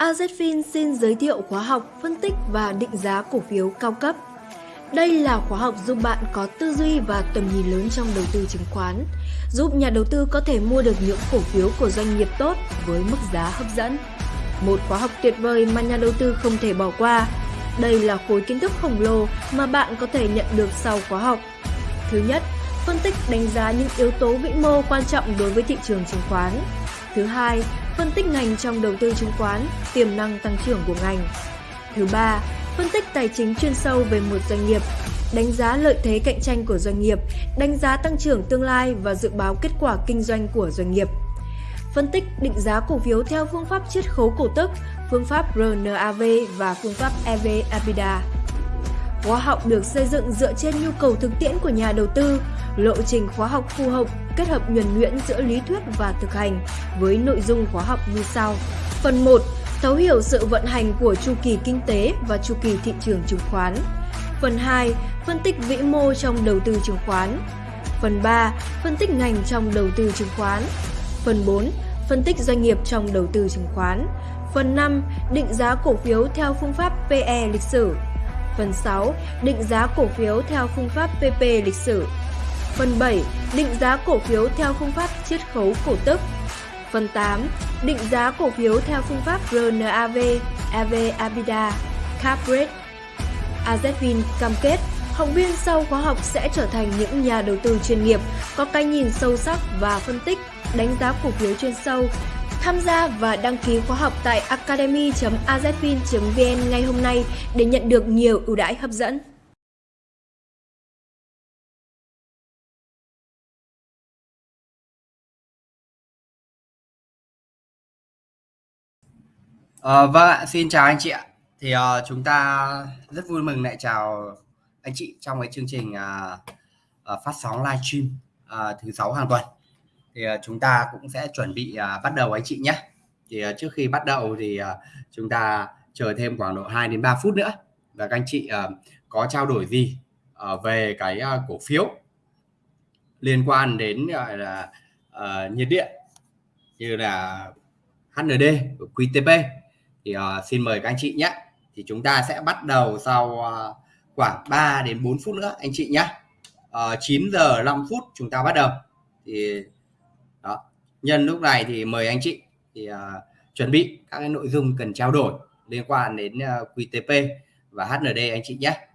AZFIN xin giới thiệu khóa học phân tích và định giá cổ phiếu cao cấp. Đây là khóa học giúp bạn có tư duy và tầm nhìn lớn trong đầu tư chứng khoán, giúp nhà đầu tư có thể mua được những cổ phiếu của doanh nghiệp tốt với mức giá hấp dẫn. Một khóa học tuyệt vời mà nhà đầu tư không thể bỏ qua. Đây là khối kiến thức khổng lồ mà bạn có thể nhận được sau khóa học. Thứ nhất, phân tích đánh giá những yếu tố vĩ mô quan trọng đối với thị trường chứng khoán. Thứ hai, phân tích ngành trong đầu tư chứng khoán, tiềm năng tăng trưởng của ngành. Thứ ba, phân tích tài chính chuyên sâu về một doanh nghiệp, đánh giá lợi thế cạnh tranh của doanh nghiệp, đánh giá tăng trưởng tương lai và dự báo kết quả kinh doanh của doanh nghiệp. Phân tích định giá cổ phiếu theo phương pháp chiết khấu cổ tức, phương pháp RNAV và phương pháp EV-EBITDA. Khóa học được xây dựng dựa trên nhu cầu thực tiễn của nhà đầu tư, lộ trình khóa học phù hợp, kết hợp nhuần nhuyễn giữa lý thuyết và thực hành với nội dung khóa học như sau. Phần 1. Thấu hiểu sự vận hành của chu kỳ kinh tế và chu kỳ thị trường chứng khoán. Phần 2. Phân tích vĩ mô trong đầu tư chứng khoán. Phần 3. Phân tích ngành trong đầu tư chứng khoán. Phần 4. Phân tích doanh nghiệp trong đầu tư chứng khoán. Phần 5. Định giá cổ phiếu theo phương pháp PE lịch sử. Phần 6. Định giá cổ phiếu theo phương pháp PP lịch sử. Phần 7. Định giá cổ phiếu theo phương pháp chiết khấu cổ tức. Phần 8. Định giá cổ phiếu theo phương pháp RNAV, EV EBITDA, Cap Rate. AZFIN cam kết học viên sau khóa học sẽ trở thành những nhà đầu tư chuyên nghiệp, có cái nhìn sâu sắc và phân tích, đánh giá cổ phiếu chuyên sâu. Tham gia và đăng ký khóa học tại academy.azfin.vn ngay hôm nay để nhận được nhiều ưu đãi hấp dẫn. À, vâng ạ, xin chào anh chị ạ. Thì uh, chúng ta rất vui mừng lại chào anh chị trong cái chương trình uh, uh, phát sóng livestream uh, thứ sáu hàng tuần. Thì à, chúng ta cũng sẽ chuẩn bị à, bắt đầu anh chị nhé. Thì à, trước khi bắt đầu thì chúng ta chờ thêm khoảng độ 2 đến 3 phút nữa và các anh chị có trao đổi gì về cái cổ phiếu liên quan đến, gọi là nhiệt điện như là HND của QTP thì xin mời các anh chị nhé. Thì chúng ta sẽ bắt đầu sau khoảng 3 đến 4 phút nữa anh chị nhé. Ờ, 9 giờ 5 phút chúng ta bắt đầu. Thì đó. Nhân lúc này thì mời anh chị thì uh, chuẩn bị các cái nội dung cần trao đổi liên quan đến à, uh, QTP và HND anh chị nhé.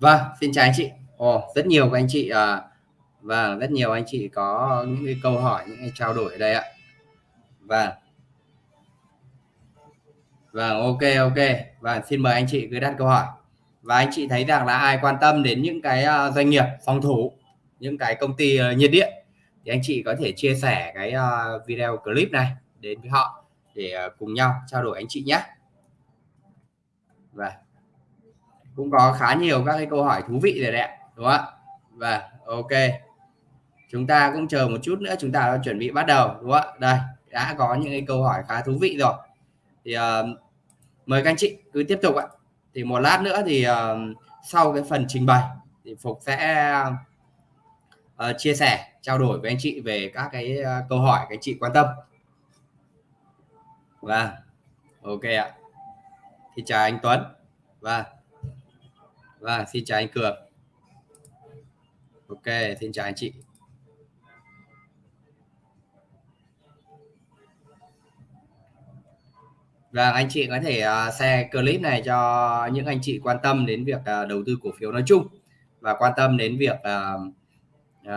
Vâng, xin chào anh chị. Ồ, rất nhiều các anh chị à, và rất nhiều anh chị có những cái câu hỏi, những cái trao đổi ở đây ạ. và và ok ok. và xin mời anh chị cứ đặt câu hỏi. Và anh chị thấy rằng là ai quan tâm đến những cái à, doanh nghiệp phòng thủ, những cái công ty à, nhiệt điện thì anh chị có thể chia sẻ cái à, video clip này đến với họ để cùng nhau trao đổi anh chị nhé. Vâng cũng có khá nhiều các cái câu hỏi thú vị rồi đấy ạ đúng không ạ? Và ok. Chúng ta cũng chờ một chút nữa chúng ta chuẩn bị bắt đầu đúng không ạ? Đây đã có những cái câu hỏi khá thú vị rồi. Thì uh, mời các anh chị cứ tiếp tục ạ. Thì một lát nữa thì uh, sau cái phần trình bày thì phục sẽ uh, chia sẻ trao đổi với anh chị về các cái uh, câu hỏi các anh chị quan tâm. Và ok ạ. Thì chào anh Tuấn. Và và xin chào anh cường. Ok xin chào anh chị. Và anh chị có thể uh, clip này cho những anh chị quan tâm đến việc ờ, đầu tư cổ phiếu nói chung và quan tâm đến việc ờ,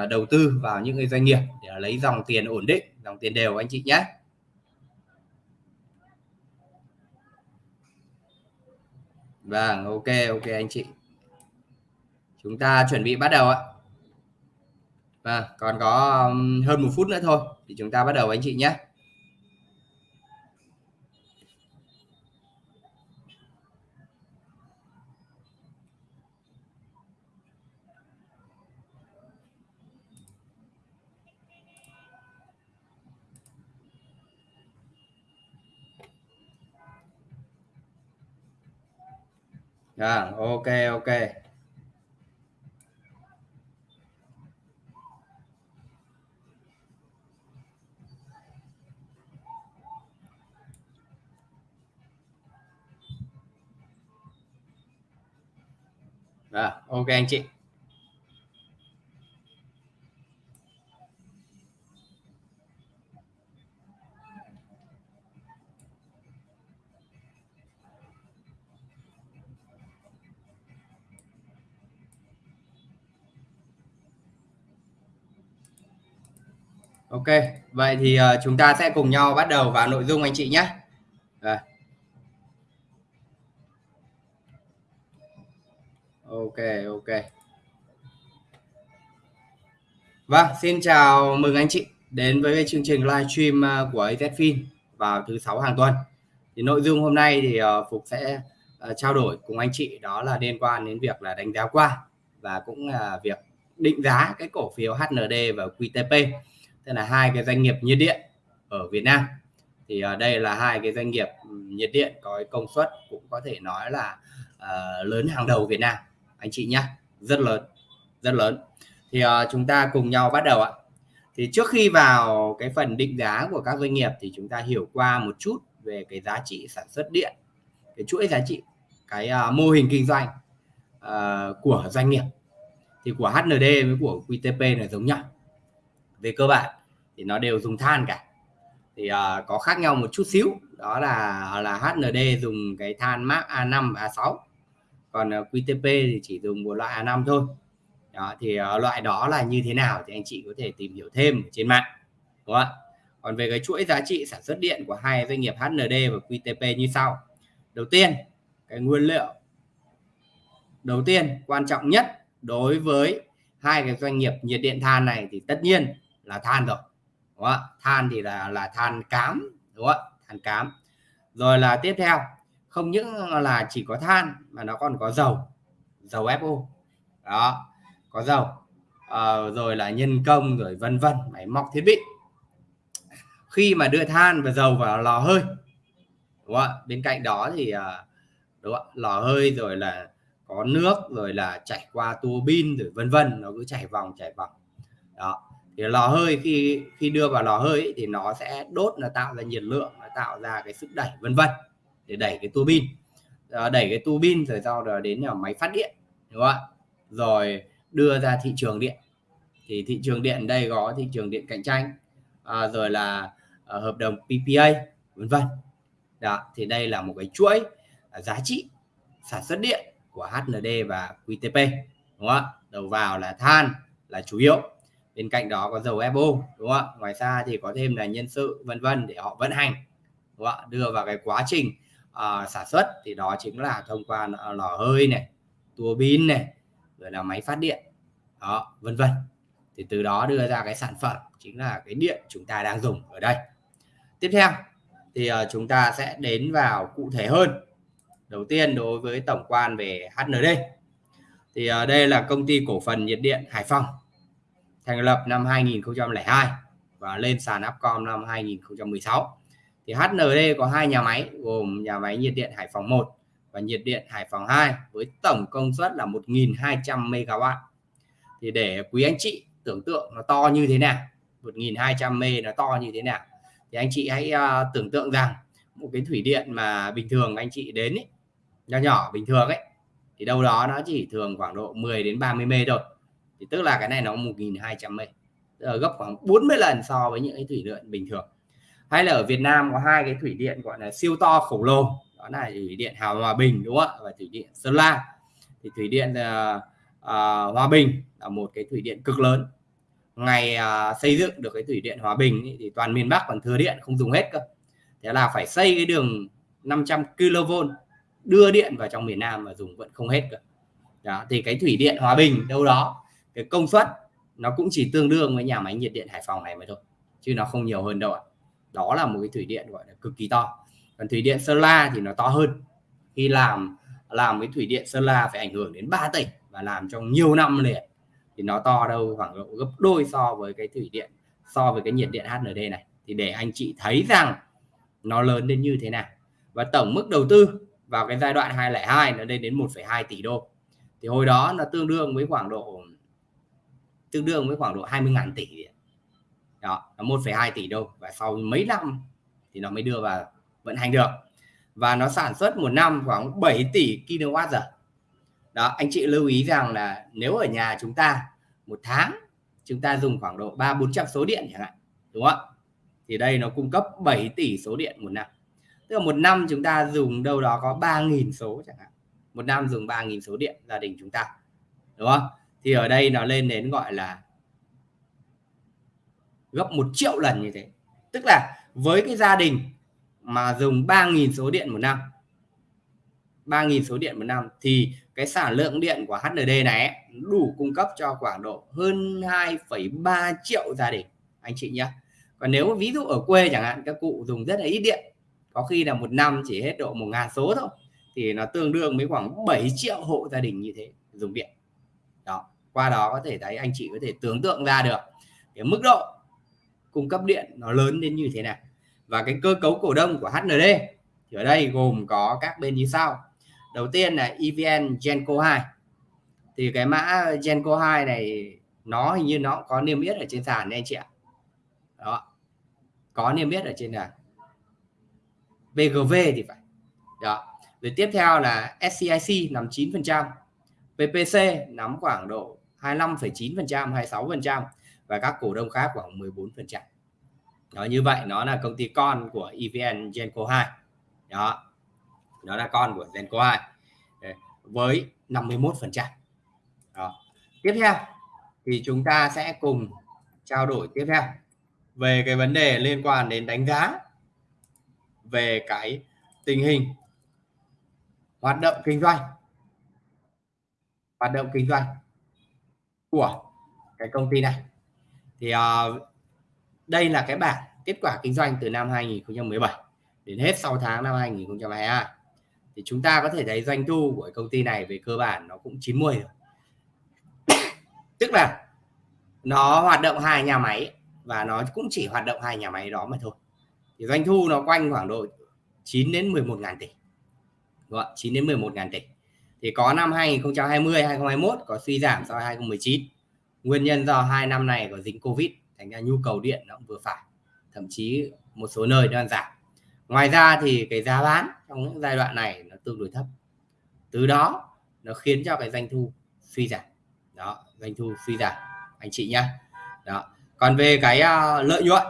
đầu tư vào những cái doanh nghiệp để lấy dòng tiền ổn định dòng tiền đều anh chị nhé. Vâng ok ok anh chị. Chúng ta chuẩn bị bắt đầu ạ. và còn có hơn một phút nữa thôi thì chúng ta bắt đầu anh chị nhé. À, ok ok À, ok anh chị. Ok, vậy thì uh, chúng ta sẽ cùng nhau bắt đầu vào nội dung anh chị nhé. Ok, ok. Vâng, xin chào mừng anh chị đến với chương trình livestream Stream của AZFIN vào thứ sáu hàng tuần. Thì nội dung hôm nay thì ờ, Phục sẽ ờ, trao đổi cùng anh chị đó là liên quan đến việc là đánh giá qua và cũng là việc định giá cái cổ phiếu HND và QTP tức là hai cái doanh nghiệp nhiệt điện ở Việt Nam thì ở đây là hai cái doanh nghiệp nhiệt điện có công suất cũng có thể nói là uh, lớn hàng đầu Việt Nam anh chị nhé rất lớn rất lớn. Thì uh, chúng ta cùng nhau bắt đầu ạ. Thì trước khi vào cái phần định giá của các doanh nghiệp thì chúng ta hiểu qua một chút về cái giá trị sản xuất điện cái chuỗi giá trị cái uh, mô hình kinh doanh uh, của doanh nghiệp. Thì của HND với của QTP là giống nhau. Về cơ bản thì nó đều dùng than cả. Thì uh, có khác nhau một chút xíu. Đó là là HND dùng cái than Mark A5 A6 còn ờ, QTP thì chỉ dùng một loại A5 thôi. Đó, thì ờ, loại đó là như thế nào thì anh chị có thể tìm hiểu thêm trên mạng đúng không ạ? Còn về cái chuỗi giá trị sản xuất điện của hai doanh nghiệp HND và QTP như sau. Đầu tiên cái nguyên liệu. Đầu tiên quan trọng nhất đối với hai cái doanh nghiệp nhiệt điện than này thì tất nhiên là than rồi đúng không? than thì là là than cám đúng không than cám. Rồi là tiếp theo không những là chỉ có than mà nó còn có dầu dầu FO đó có dầu. À, rồi là nhân công rồi vân vân máy móc thiết bị. Khi mà đưa than và dầu vào lò hơi đúng không? bên cạnh đó thì ờ, đúng không? lò hơi rồi là có nước rồi là chảy qua tua bin rồi vân vân nó cứ chảy vòng chảy vòng. Đó thì lò hơi khi khi đưa vào lò hơi ấy, thì nó sẽ đốt là tạo ra nhiệt lượng nó tạo ra cái sức đẩy vân vân để đẩy cái tua bin à, ờ, đẩy cái tua bin rồi sau đó đến là máy phát điện đúng không ạ? Rồi đưa ra thị trường điện. Thì thị trường điện đây có thị trường điện cạnh tranh à, rồi là à, hợp đồng PPA vân vân. Đó thì đây là một cái chuỗi à, giá trị sản xuất điện của HND và QTP đúng không ạ? Đầu vào là than là chủ yếu. Bên cạnh đó có dầu FO đúng không ạ? Ngoài ra thì có thêm là nhân sự vân vân để họ vận hành đúng không ạ? Đưa vào cái quá trình uh, sản xuất thì đó chính là thông qua ờ, lò hơi này tua bin này rồi là máy phát điện đó vân vân. Thì từ đó đưa ra cái sản phẩm chính là cái điện chúng ta đang dùng ở đây. Tiếp theo thì uh, chúng ta sẽ đến vào cụ thể hơn. Đầu tiên đối với tổng quan về HND thì uh, đây là công ty cổ phần nhiệt điện Hải Phòng thành lập năm 2002 và lên sàn Upcom năm 2016 thì HND có hai nhà máy gồm nhà máy nhiệt điện Hải Phòng 1 và nhiệt điện Hải Phòng 2 với tổng công suất là 1.200 MW thì để quý anh chị tưởng tượng nó to như thế nào 1.200 mê nó to như thế nào thì anh chị hãy uh, tưởng tượng rằng một cái thủy điện mà bình thường anh chị đến ấy, nhỏ nhỏ bình thường ấy thì đâu đó nó chỉ thường khoảng độ 10 đến 30 mê thôi. Thì tức là cái này nó 1.200 mê tức là gấp khoảng 40 lần so với những cái thủy điện bình thường hay là ở Việt Nam có hai cái thủy điện gọi là siêu to khổng lồ đó là thủy điện Hào Hòa Bình đúng không ạ? Và thủy điện Sơn La. Thì thủy điện uh, uh, Hòa Bình là một cái thủy điện cực lớn. Ngày uh, xây dựng được cái thủy điện Hòa Bình ý, thì toàn miền Bắc còn thừa điện không dùng hết cơ. Thế là phải xây cái đường 500 kV đưa điện vào trong miền Nam mà dùng vẫn không hết cơ. Đó, thì cái thủy điện Hòa Bình đâu đó cái công suất nó cũng chỉ tương đương với nhà máy nhiệt điện Hải Phòng này mà thôi chứ nó không nhiều hơn đâu ạ đó là một cái thủy điện gọi là cực kỳ to. Còn thủy điện Sơn La thì nó to hơn. Khi làm làm cái thủy điện Sơn La phải ảnh hưởng đến 3 tỉnh và làm trong nhiều năm liền thì nó to đâu khoảng độ gấp đôi so với cái thủy điện so với cái nhiệt điện HND này. Thì để anh chị thấy rằng nó lớn đến như thế nào. Và tổng mức đầu tư vào cái giai đoạn 202 nó lên đến 1,2 tỷ đô. Thì hồi đó nó tương đương với khoảng độ tương đương với khoảng độ 20.000 tỷ đó là 1,2 tỷ đô và sau mấy năm thì nó mới đưa vào vận hành được. Và nó sản xuất một năm khoảng 7 tỷ kWh đó anh chị lưu ý rằng là nếu ở nhà chúng ta một tháng chúng ta dùng khoảng độ ba bốn trăm số điện chẳng hạn đúng không ạ? Thì đây nó cung cấp 7 tỷ số điện một năm. Tức là một năm chúng ta dùng đâu đó có 3.000 số chẳng hạn. Một năm dùng 3.000 số điện gia đình chúng ta đúng không? Thì ở đây nó lên đến gọi là gấp một triệu lần như thế. Tức là với cái gia đình mà dùng 3.000 số điện một năm 3.000 số điện một năm thì cái sản lượng điện của HND này đủ cung cấp cho khoảng độ hơn 2,3 triệu gia đình anh chị nhé còn nếu ví dụ ở quê chẳng hạn các cụ dùng rất là ít điện có khi là một năm chỉ hết độ 1.000 số thôi thì nó tương đương với khoảng 7 triệu hộ gia đình như thế dùng điện. Đó qua đó có thể thấy anh chị có thể tưởng tượng ra được cái mức độ cung cấp điện nó lớn đến như thế nào và cái cơ cấu cổ đông của HND thì ở đây gồm có các bên như sau. Đầu tiên là EVN Genco 2 thì cái mã Genco 2 này nó hình như nó có niêm yết ở trên sàn đấy anh chị ạ. Đó. Có niêm yết ở trên sàn. BGV thì phải. Đó. Rồi tiếp theo là SCIC nằm 9% PPC nắm khoảng độ 25,9% 26% và các cổ đông khác khoảng 14% đó, như vậy nó là công ty con của EVN Genco 2 đó, nó là con của Genco 2 ờ, với 51% đó. tiếp theo thì chúng ta sẽ cùng trao đổi tiếp theo về cái vấn đề liên quan đến đánh giá về cái tình hình hoạt động kinh doanh, hoạt động kinh doanh của cái công ty này thì uh, đây là cái bảng kết quả kinh doanh từ năm 2017 đến hết 6 tháng năm 2022 thì chúng ta có thể thấy doanh thu của công ty này về cơ bản nó cũng 90 rồi. Tức là nó hoạt động hai nhà máy và nó cũng chỉ hoạt động hai nhà máy đó mà thôi. Thì doanh thu nó quanh khoảng độ 9 đến 11 ngàn tỷ. Đúng không? 9 đến 11 ngàn tỷ. Thì có năm 2020 2021 có suy giảm so với 2019 nguyên nhân do hai năm này có dính Covid thành ra nhu cầu điện nó cũng vừa phải thậm chí một số nơi đang giảm. Ngoài ra thì cái giá bán trong những giai đoạn này nó tương đối thấp. Từ đó nó khiến cho cái doanh thu suy giảm. Đó doanh thu suy giảm anh chị nhá. Đó còn về cái uh, lợi nhuận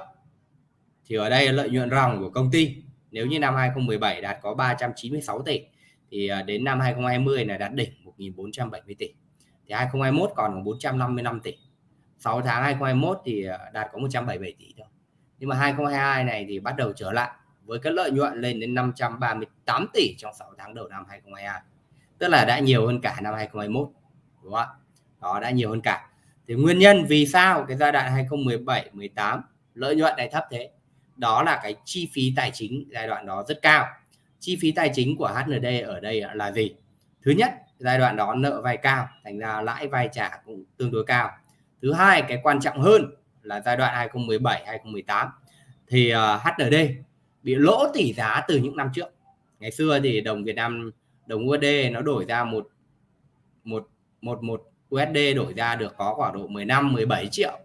thì ở đây lợi nhuận ròng của công ty. Nếu như năm 2017 đạt có 396 tỷ thì uh, đến năm 2020 là đạt đỉnh 1470 tỷ thì 2021 còn 455 tỷ. 6 tháng 2021 thì ờ, đạt có 177 tỷ thôi. Nhưng mà 2022 này thì bắt đầu trở lại với cái lợi nhuận lên đến 538 tỷ trong 6 tháng đầu năm 2022 tức là đã nhiều hơn cả năm 2021 đúng không ạ? Đó, đã nhiều hơn cả. Thì nguyên nhân vì sao cái giai đoạn 2017 18 lợi nhuận này thấp thế? Đó là cái chi phí tài chính giai đoạn đó rất cao. Chi phí tài chính của HND ở đây là gì? Thứ nhất giai đoạn đó nợ vay cao thành ra lãi vay trả cũng tương đối cao. Thứ hai cái quan trọng hơn là giai đoạn 2017 2018 thì ờ, uh, HND bị lỗ tỷ giá từ những năm trước. Ngày xưa thì đồng Việt Nam đồng USD nó đổi ra một một một một USD đổi ra được có khoảng độ 15 17 triệu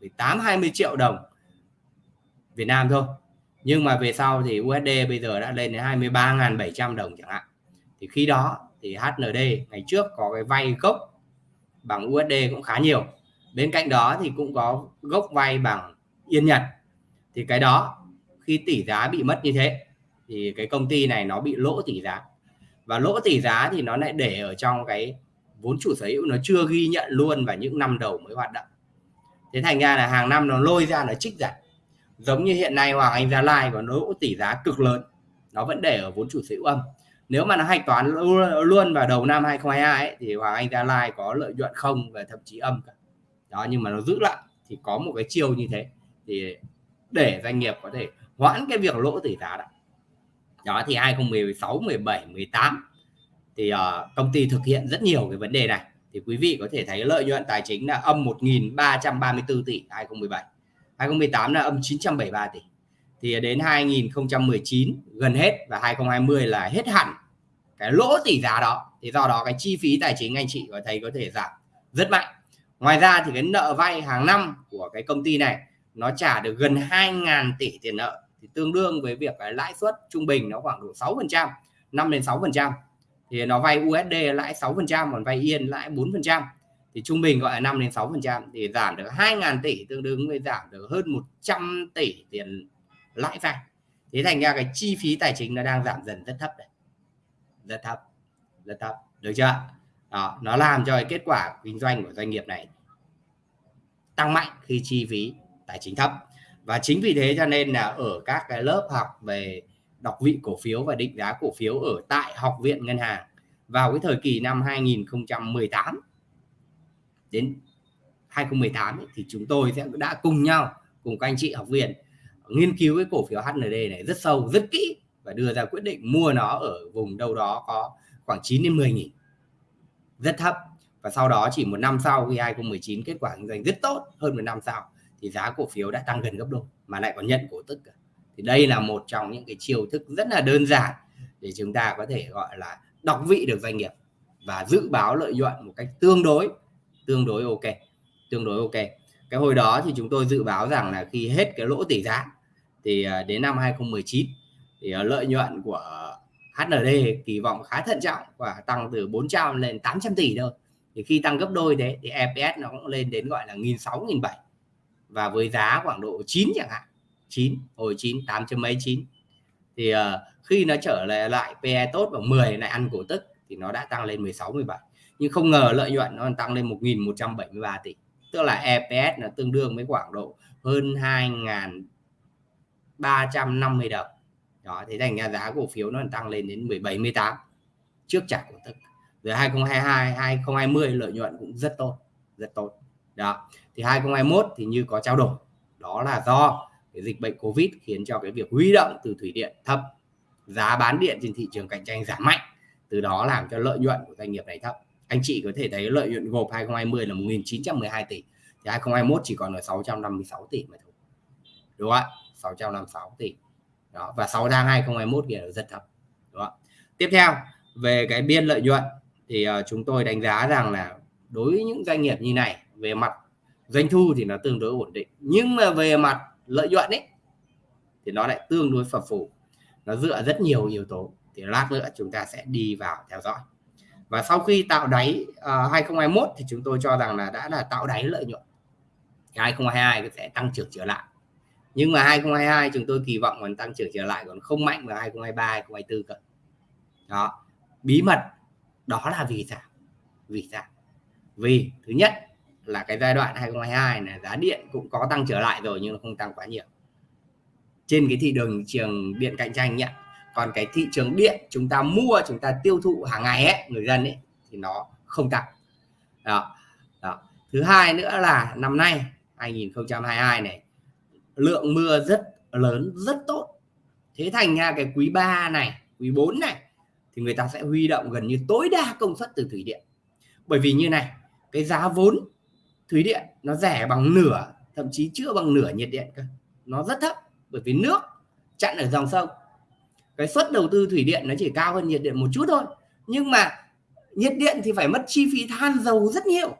18 20 triệu đồng Việt Nam thôi. Nhưng mà về sau thì USD bây giờ đã lên đến 23.700 đồng chẳng hạn. Thì khi đó thì HND ngày trước có cái vay gốc bằng USD cũng khá nhiều. Bên cạnh đó thì cũng có gốc vay bằng yên Nhật. Thì cái đó khi tỷ giá bị mất như thế thì cái công ty này nó bị lỗ tỷ giá. Và lỗ tỷ giá thì nó lại để ở trong cái vốn chủ sở hữu nó chưa ghi nhận luôn vào những năm đầu mới hoạt động. Thế thành ra là hàng năm nó lôi ra nó trích giảm. giống như hiện nay Hoàng Anh Gia Lai có lỗ tỷ giá cực lớn. Nó vẫn để ở vốn chủ sở hữu âm nếu mà nó hạch toán luôn vào đầu năm 2022 ấy, thì Hoàng Anh Gia Lai có lợi nhuận không và thậm chí âm cả. Đó nhưng mà nó giữ lại thì có một cái chiêu như thế thì để doanh nghiệp có thể hoãn cái việc lỗ tỷ giá đó đó thì 2016 17 18 thì uh, công ty thực hiện rất nhiều cái vấn đề này. Thì quý vị có thể thấy lợi nhuận tài chính là âm 1.334 tỷ 2017 2018 là âm 973 tỷ thì đến 2019 gần hết và 2020 là hết hẳn cái lỗ tỷ giá đó. Thì do đó cái chi phí tài chính anh chị có thấy có thể giảm rất mạnh. Ngoài ra thì cái nợ vay hàng năm của cái công ty này nó trả được gần 2.000 tỷ tiền nợ. Thì tương đương với việc cái lãi suất trung bình nó khoảng độ 6 phần trăm 5 đến 6 phần trăm. Thì nó vay USD lãi 6 phần trăm, còn vay Yên lãi 4 phần trăm. Thì trung bình gọi là 5 đến 6 phần trăm. Thì giảm được 2.000 tỷ, tương đương với giảm được hơn 100 tỷ tiền lãi vay thế thành ra cái chi phí tài chính nó đang giảm dần rất thấp đấy rất thấp rất thấp. Được chưa? Đó nó làm cho cái kết quả kinh doanh của doanh nghiệp này tăng mạnh khi chi phí tài chính thấp. Và chính vì thế cho nên là ở các cái lớp học về đọc vị cổ phiếu và định giá cổ phiếu ở tại học viện ngân hàng vào cái thời kỳ năm 2018 đến 2018 ấy, thì chúng tôi sẽ đã cùng nhau cùng các anh chị học viên nghiên cứu cái cổ phiếu HND này rất sâu, rất kỹ và đưa ra quyết định mua nó ở vùng đâu đó có khoảng 9 đến 10 nghìn. Rất thấp. Và sau đó chỉ một năm sau, khi 2019 kết quả kinh doanh rất tốt, hơn một năm sau, thì giá cổ phiếu đã tăng gần gấp đôi mà lại còn nhận cổ tức thì đây là một trong những cái chiêu thức rất là đơn giản để chúng ta có thể gọi là đọc vị được doanh nghiệp và dự báo lợi nhuận một cách tương đối tương đối ok, tương đối ok. Cái hồi đó thì chúng tôi dự báo rằng là khi hết cái lỗ tỷ giá thì à, đến năm 2019 thì à, lợi nhuận của HND kỳ vọng khá thận trọng và tăng từ 400 lên 800 tỷ thôi. Thì khi tăng gấp đôi thế thì EPS nó cũng lên đến gọi là nghìn sáu nghìn bảy và với giá khoảng độ 9 chẳng hạn 9 hồi 9 8 chấm mấy 9 thì uh, khi nó trở lại lại PE tốt và 10 lại ăn cổ tức thì nó đã tăng lên 16 17 nhưng không ngờ lợi nhuận nó tăng lên 1.173 tỷ tức là EPS là tương đương với khoảng độ hơn 350 đồng. Đó, thế thành ra giá cổ phiếu nó tăng lên đến 17 18 trước trả cổ tức. Rồi 2022 2020 lợi nhuận cũng rất tốt rất tốt. Đó, thì 2021 thì như có trao đổi. Đó là do cái dịch bệnh covid khiến cho cái việc huy động từ thủy điện thấp, giá bán điện trên thị trường cạnh tranh giảm mạnh. Từ đó làm cho lợi nhuận của doanh nghiệp này thấp. Anh chị có thể thấy lợi nhuận gộp 2020 là 1912 tỷ. Thì 2021 chỉ còn ở 656 tỷ mà thôi. Đúng không ạ? 656 tỷ. Đó và 6 tháng 2021 thì là rất thấp đúng không? tiếp theo về cái biên lợi nhuận thì uh, chúng tôi đánh giá rằng là đối với những doanh nghiệp như này về mặt doanh thu thì nó tương đối ổn định. Nhưng mà về mặt lợi nhuận ấy thì nó lại tương đối phập phù. Nó dựa rất nhiều yếu tố thì lát nữa chúng ta sẽ đi vào theo dõi. Và sau khi tạo đáy ờ, uh, 2021 thì chúng tôi cho rằng là đã là tạo đáy lợi nhuận. 2022 sẽ tăng trưởng trở lại nhưng mà 2022 chúng tôi kỳ vọng còn tăng trưởng trở lại, còn không mạnh vào 2023 2024 cơ. Đó. Bí mật, đó là vì sao? Vì sao? Vì, thứ nhất là cái giai đoạn 2022 là giá điện cũng có tăng trở lại rồi nhưng nó không tăng quá nhiều. Trên cái thị trường trường điện cạnh tranh nhé còn cái thị trường điện chúng ta mua, chúng ta tiêu thụ hàng ngày ấy, người dân ấy, thì nó không tăng. Đó. đó. Thứ hai nữa là năm nay 2022 này lượng mưa rất lớn, rất tốt. Thế thành ra cái quý 3 này, quý 4 này, thì người ta sẽ huy động gần như tối đa công suất từ thủy điện. Bởi vì như này, cái giá vốn thủy điện nó rẻ bằng nửa, thậm chí chưa bằng nửa nhiệt điện cơ. Nó rất thấp, bởi vì nước chặn ở dòng sông. Cái suất đầu tư thủy điện nó chỉ cao hơn nhiệt điện một chút thôi. Nhưng mà nhiệt điện thì phải mất chi phí than dầu rất nhiều.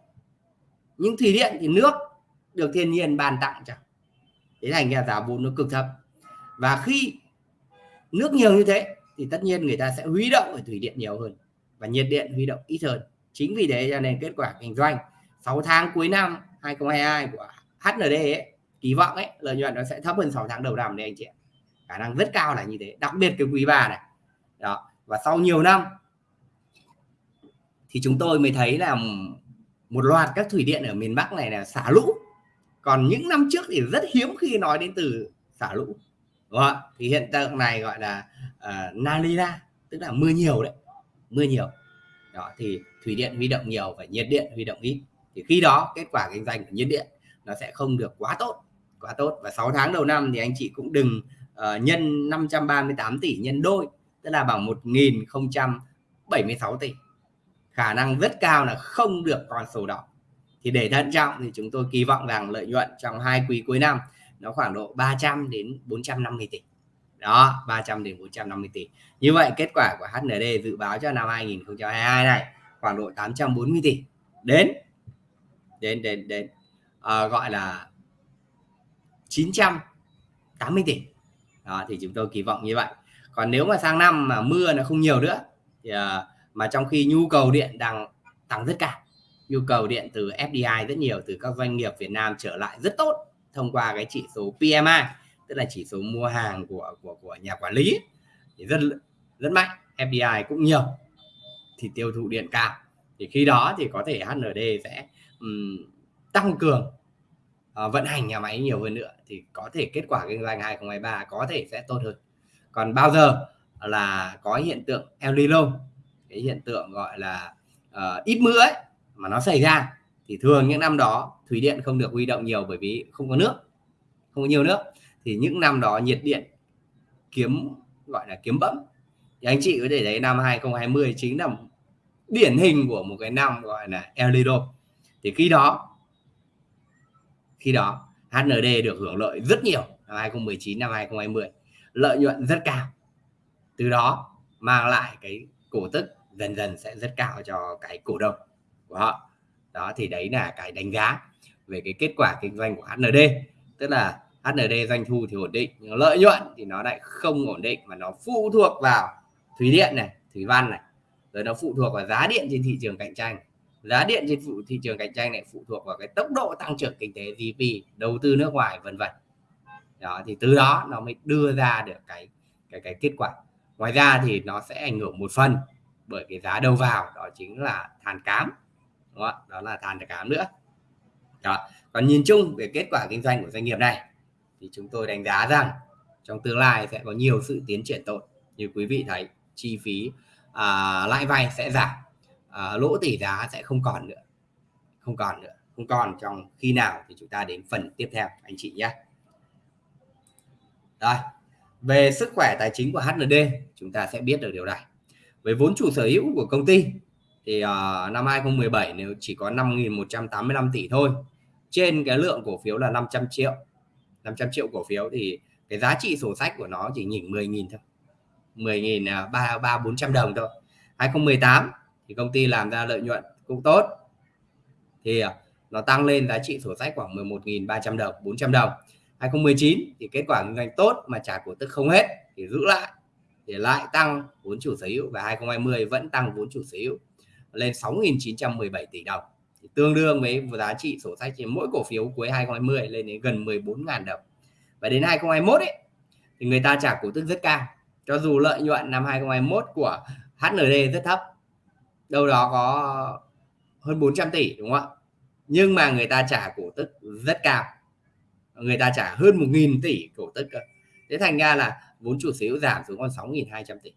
Nhưng thủy điện thì nước được thiên nhiên bàn tặng chẳng thế thành ra giá vốn nó cực thấp và khi nước nhiều như thế thì tất nhiên người ta sẽ huy động ở thủy điện nhiều hơn và nhiệt điện huy động ít hơn. Chính vì thế cho nên kết quả kinh doanh 6 tháng cuối năm 2022 của HND ấy, kỳ vọng ấy lợi nhuận nó sẽ thấp hơn 6 tháng đầu năm đấy anh chị khả năng rất cao là như thế đặc biệt cái quý ba này. Đó và sau nhiều năm thì chúng tôi mới thấy là một loạt các thủy điện ở miền Bắc này là xả lũ còn những năm trước thì rất hiếm khi nói đến từ xả lũ. Đúng không? thì hiện tượng này gọi là uh, Nalina tức là mưa nhiều đấy mưa nhiều. Đó thì thủy điện huy động nhiều và nhiệt điện huy động ít. Thì khi đó kết quả kinh doanh của nhiệt điện nó sẽ không được quá tốt quá tốt. Và 6 tháng đầu năm thì anh chị cũng đừng uh, nhân 538 tỷ nhân đôi tức là bằng 1076 tỷ. Khả năng rất cao là không được con số đó thì để thận trọng thì chúng tôi kỳ vọng rằng lợi nhuận trong hai quý cuối năm nó khoảng độ 300 đến 450 tỷ. Đó 300 đến 450 tỷ. Như vậy kết quả của HND dự báo cho năm 2022 này khoảng độ 840 tỷ. Đến đến đến đến à, gọi là 980 tỷ. Đó thì chúng tôi kỳ vọng như vậy. Còn nếu mà sang năm mà mưa nó không nhiều nữa thì à, mà trong khi nhu cầu điện đang tăng rất cao nhu cầu điện từ FDI rất nhiều từ các doanh nghiệp Việt Nam trở lại rất tốt thông qua cái chỉ số PMI tức là chỉ số mua hàng của của của nhà quản lý thì rất rất mạnh FDI cũng nhiều thì tiêu thụ điện cao. Thì khi đó thì có thể HND sẽ um, tăng cường uh, vận hành nhà máy nhiều hơn nữa thì có thể kết quả kinh doanh 2023 có thể sẽ tốt hơn. Còn bao giờ là có hiện tượng El Nino cái hiện tượng gọi là uh, ít mưa ấy mà nó xảy ra, thì thường những năm đó thủy điện không được huy động nhiều bởi vì không có nước, không có nhiều nước. Thì những năm đó nhiệt điện kiếm, gọi là kiếm bẫm. Thì anh chị có thể thấy năm 2020 chính là điển hình của một cái năm gọi là El Nino thì khi đó khi đó HND được hưởng lợi rất nhiều năm 2019 năm 2020 lợi nhuận rất cao. Từ đó mang lại cái cổ tức dần dần sẽ rất cao cho cái cổ đông của họ. Đó, thì đấy là cái đánh giá về cái kết quả kinh doanh của HND tức là HND doanh thu thì ổn định, nhưng lợi nhuận thì nó lại không ổn định mà nó phụ thuộc vào thủy điện này, thủy văn này. Rồi nó phụ thuộc vào giá điện trên thị trường cạnh tranh. Giá điện trên phụ, thị trường cạnh tranh này phụ thuộc vào cái tốc độ tăng trưởng kinh tế GDP đầu tư nước ngoài, vân vân. Đó, thì từ đó nó mới đưa ra được cái cái cái kết quả. Ngoài ra thì nó sẽ ảnh hưởng một phần bởi cái giá đầu vào, đó chính là than cám đúng không? đó là than cám nữa đó. còn nhìn chung về kết quả kinh doanh của doanh nghiệp này thì chúng tôi đánh giá rằng trong tương lai sẽ có nhiều sự tiến triển tốt như quý vị thấy chi phí à, lãi vay sẽ giảm à, lỗ tỷ giá sẽ không còn nữa không còn nữa không còn trong khi nào thì chúng ta đến phần tiếp theo anh chị nhé rồi về sức khỏe tài chính của HND chúng ta sẽ biết được điều này với vốn chủ sở hữu của công ty thì uh, năm 2017 nếu chỉ có 5.185 tỷ thôi trên cái lượng cổ phiếu là 500 triệu. 500 triệu cổ phiếu thì cái giá trị sổ sách của nó chỉ nhỉnh 10.000 thôi. 10.000 à, ba ba bốn trăm đồng thôi. 2018 thì công ty làm ra lợi nhuận cũng tốt. Thì à, nó tăng lên giá trị sổ sách khoảng 11.300 đồng 400 đồng. 2019 thì kết quả kinh doanh tốt mà trả cổ tức không hết thì giữ lại. Thì lại tăng vốn chủ sở hữu và 2020 vẫn tăng vốn chủ sở hữu lên 6.917 tỷ đồng. Thì tương đương với giá trị sổ sách trên mỗi cổ phiếu cuối 2020 lên đến gần 14.000 đồng. Và đến 2021 ấy, thì người ta trả cổ tức rất cao. Cho dù lợi nhuận năm 2021 của HND rất thấp, đâu đó có hơn 400 tỷ, đúng không ạ? Nhưng mà người ta trả cổ tức rất cao. Người ta trả hơn 1.000 tỷ cổ tức cơ. Thế thành ra là vốn chủ sở hữu giảm xuống còn 6.200 tỷ.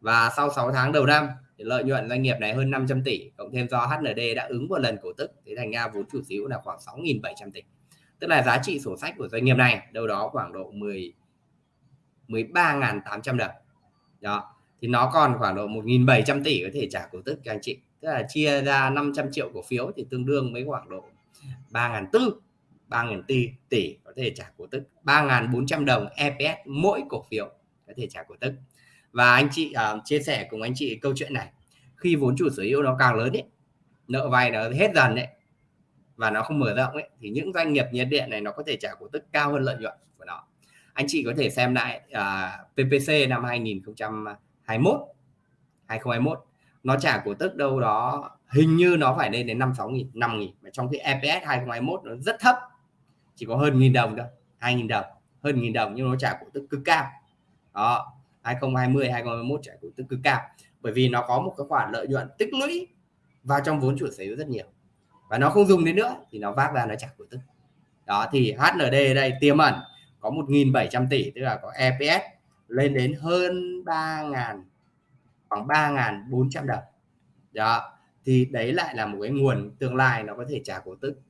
Và sau 6 tháng đầu năm thì lợi nhuận doanh nghiệp này hơn 500 tỷ, cộng thêm do HND đã ứng một lần cổ tức thì thành ra vốn chủ sở hữu là khoảng 6.700 tỷ. Tức là giá trị sổ sách của doanh nghiệp này đâu đó khoảng độ 10 13.800 đồng. Đó, thì nó còn khoảng độ 1.700 tỷ có thể trả cổ tức cho anh chị. Tức là chia ra 500 triệu cổ phiếu thì tương đương với khoảng độ 3.400 3.000 tỷ tỷ có thể trả cổ tức. 3.400 đồng EPS mỗi cổ phiếu có thể trả cổ tức và anh chị uh, chia sẻ cùng anh chị câu chuyện này. Khi vốn chủ sở hữu nó càng lớn ấy nợ vay nó hết dần đấy và nó không mở rộng ấy thì những doanh nghiệp nhiệt điện này nó có thể trả cổ tức cao hơn lợi nhuận của nó. Anh chị có thể xem lại à, uh, PPC năm 2021 2021 nó trả cổ tức đâu đó hình như nó phải lên đến 5 6 nghìn 5 nghìn. Mà trong khi EPS 2021 nó rất thấp chỉ có hơn nghìn đồng thôi hai nghìn đồng hơn nghìn đồng nhưng nó trả cổ tức cực cao. Đó 2020 2021 trả cổ tức cực cao. Bởi vì nó có một cái khoản lợi nhuận tích lũy vào trong vốn chủ sở hữu rất nhiều. Và nó không dùng đến nữa thì nó vác ra nó trả cổ tức. Đó, thì HND đây, tiềm ẩn có 1.700 tỷ, tức là có EPS lên đến hơn 3.000 khoảng 3.400 đồng. Đó, thì đấy lại là một cái nguồn tương lai nó có thể trả cổ tức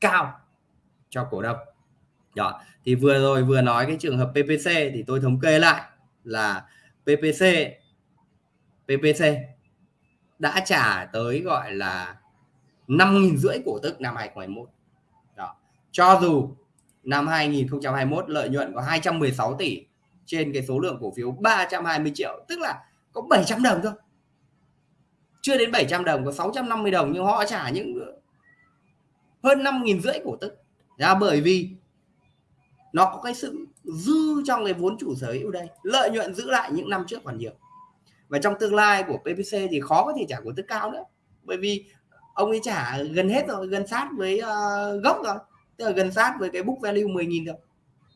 cao cho cổ đông. Đó, thì vừa rồi vừa nói cái trường hợp PPC thì tôi thống kê lại là PPC PPC đã trả tới gọi là 5.000 rưỡi cổ tức năm 2021 đó. Cho dù năm 2021 lợi nhuận có 216 tỷ trên cái số lượng cổ phiếu 320 triệu, tức là có 700 đồng thôi. Chưa đến 700 đồng, có 650 đồng nhưng họ trả những hơn 5.000 rưỡi cổ tức. Ra bởi vì nó có cái sự dư trong cái vốn chủ sở hữu đây lợi nhuận giữ lại những năm trước còn nhiều. Và trong tương lai của PPC thì khó có thể trả cổ tức cao nữa bởi vì ông ấy trả gần hết rồi gần sát với uh, gốc rồi tức là gần sát với cái book value 10.000 rồi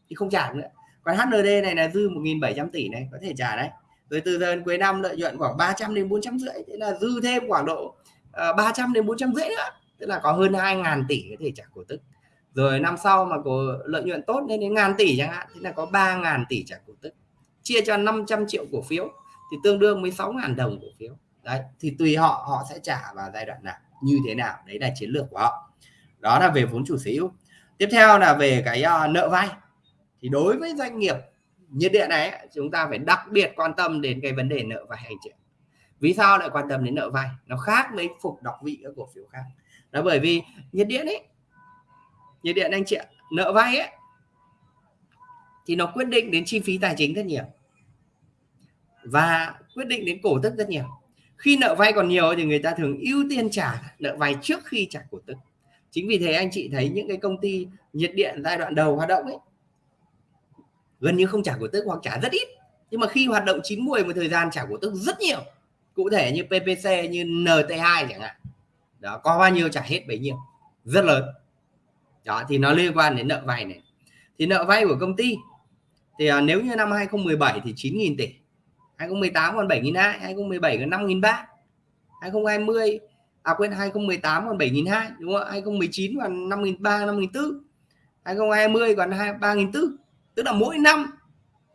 thì không trả nữa. Còn HND này là dư 1.700 tỷ này có thể trả đấy. Rồi từ giờ đến cuối năm lợi nhuận khoảng 300 đến 400 rưỡi thế là dư thêm khoảng độ ờ, uh, 300 đến 400 rưỡi nữa tức là có hơn 2.000 tỷ có thể trả cổ tức rồi năm sau mà có lợi nhuận tốt lên đến ngàn tỷ chẳng hạn thế là có 3.000 tỷ trả cổ tức. Chia cho 500 triệu cổ phiếu thì tương đương với 6.000 đồng cổ phiếu. Đấy thì tùy họ họ sẽ trả vào giai đoạn nào như thế nào đấy là chiến lược của họ. Đó là về vốn chủ sở hữu. Tiếp theo là về cái uh, nợ vay. Thì đối với doanh nghiệp nhiệt điện này chúng ta phải đặc biệt quan tâm đến cái vấn đề nợ vay hành chị vì sao lại quan tâm đến nợ vay? Nó khác với phục đọc vị các cổ phiếu khác. Đó bởi vì nhiệt điện ấy nhiệt điện anh chị ạ, nợ vay ấy, thì nó quyết định đến chi phí tài chính rất nhiều. Và quyết định đến cổ tức rất nhiều. Khi nợ vay còn nhiều thì người ta thường ưu tiên trả nợ vay trước khi trả cổ tức. Chính vì thế anh chị thấy những cái công ty nhiệt điện giai đoạn đầu hoạt động ấy, gần như không trả cổ tức hoặc trả rất ít. Nhưng mà khi hoạt động chín muồi một thời gian trả cổ tức rất nhiều. Cụ thể như PPC như NT2 chẳng hạn. Đó, có bao nhiêu trả hết bấy nhiêu. Rất lớn đó thì nó liên quan đến nợ vay này. Thì nợ vay của công ty thì à, nếu như năm 2017 thì 9.000 tỷ 2018 còn 7.200 2017 còn 5.300 2020 à quên 2018 còn 7.200 đúng không 2019 còn 5.300 5.400 2020 còn 3.400 tức là mỗi năm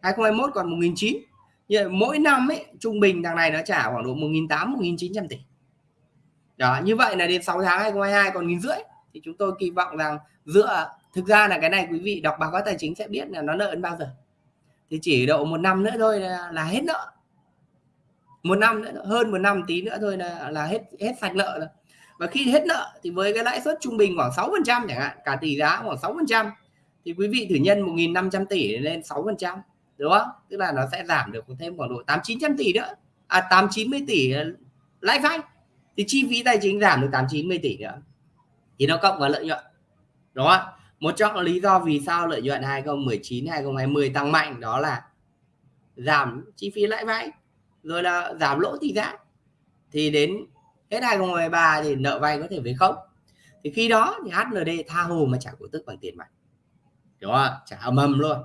2021 còn 1.900 như vậy mỗi năm ấy trung bình thằng này nó trả khoảng độ 1.800 1.900 tỷ. Đó như vậy là đến 6 tháng 2022 còn nghìn rưỡi thì chúng tôi kỳ vọng rằng dựa thực ra là cái này quý vị đọc báo cáo tài chính sẽ biết là nó nợ đến bao giờ. Thì chỉ độ một năm nữa thôi là, là hết nợ. Một năm nữa hơn một năm tí nữa thôi là là hết hết sạch nợ rồi. Và khi hết nợ thì với cái lãi suất trung bình khoảng 6 phần trăm chẳng hạn cả tỷ giá khoảng 6 phần trăm thì quý vị thử nhân 1.500 tỷ lên 6 phần trăm đúng không? Tức là nó sẽ giảm được thêm khoảng độ 8 900 tỷ nữa. À 8 90 tỷ ờ, lãi vay. Thì chi phí tài chính giảm được 8 90 tỷ nữa. Thì nó cộng vào lợi nhuận đó một trong lý do vì sao lợi nhuận 2019 2020 tăng mạnh đó là giảm chi phí lãi vay rồi là giảm lỗ tỷ giá. Thì đến hết 2023 thì nợ vay có thể về không. Thì khi đó thì HND tha hồ mà trả cổ tức bằng tiền mặt. Đúng không trả âm âm luôn.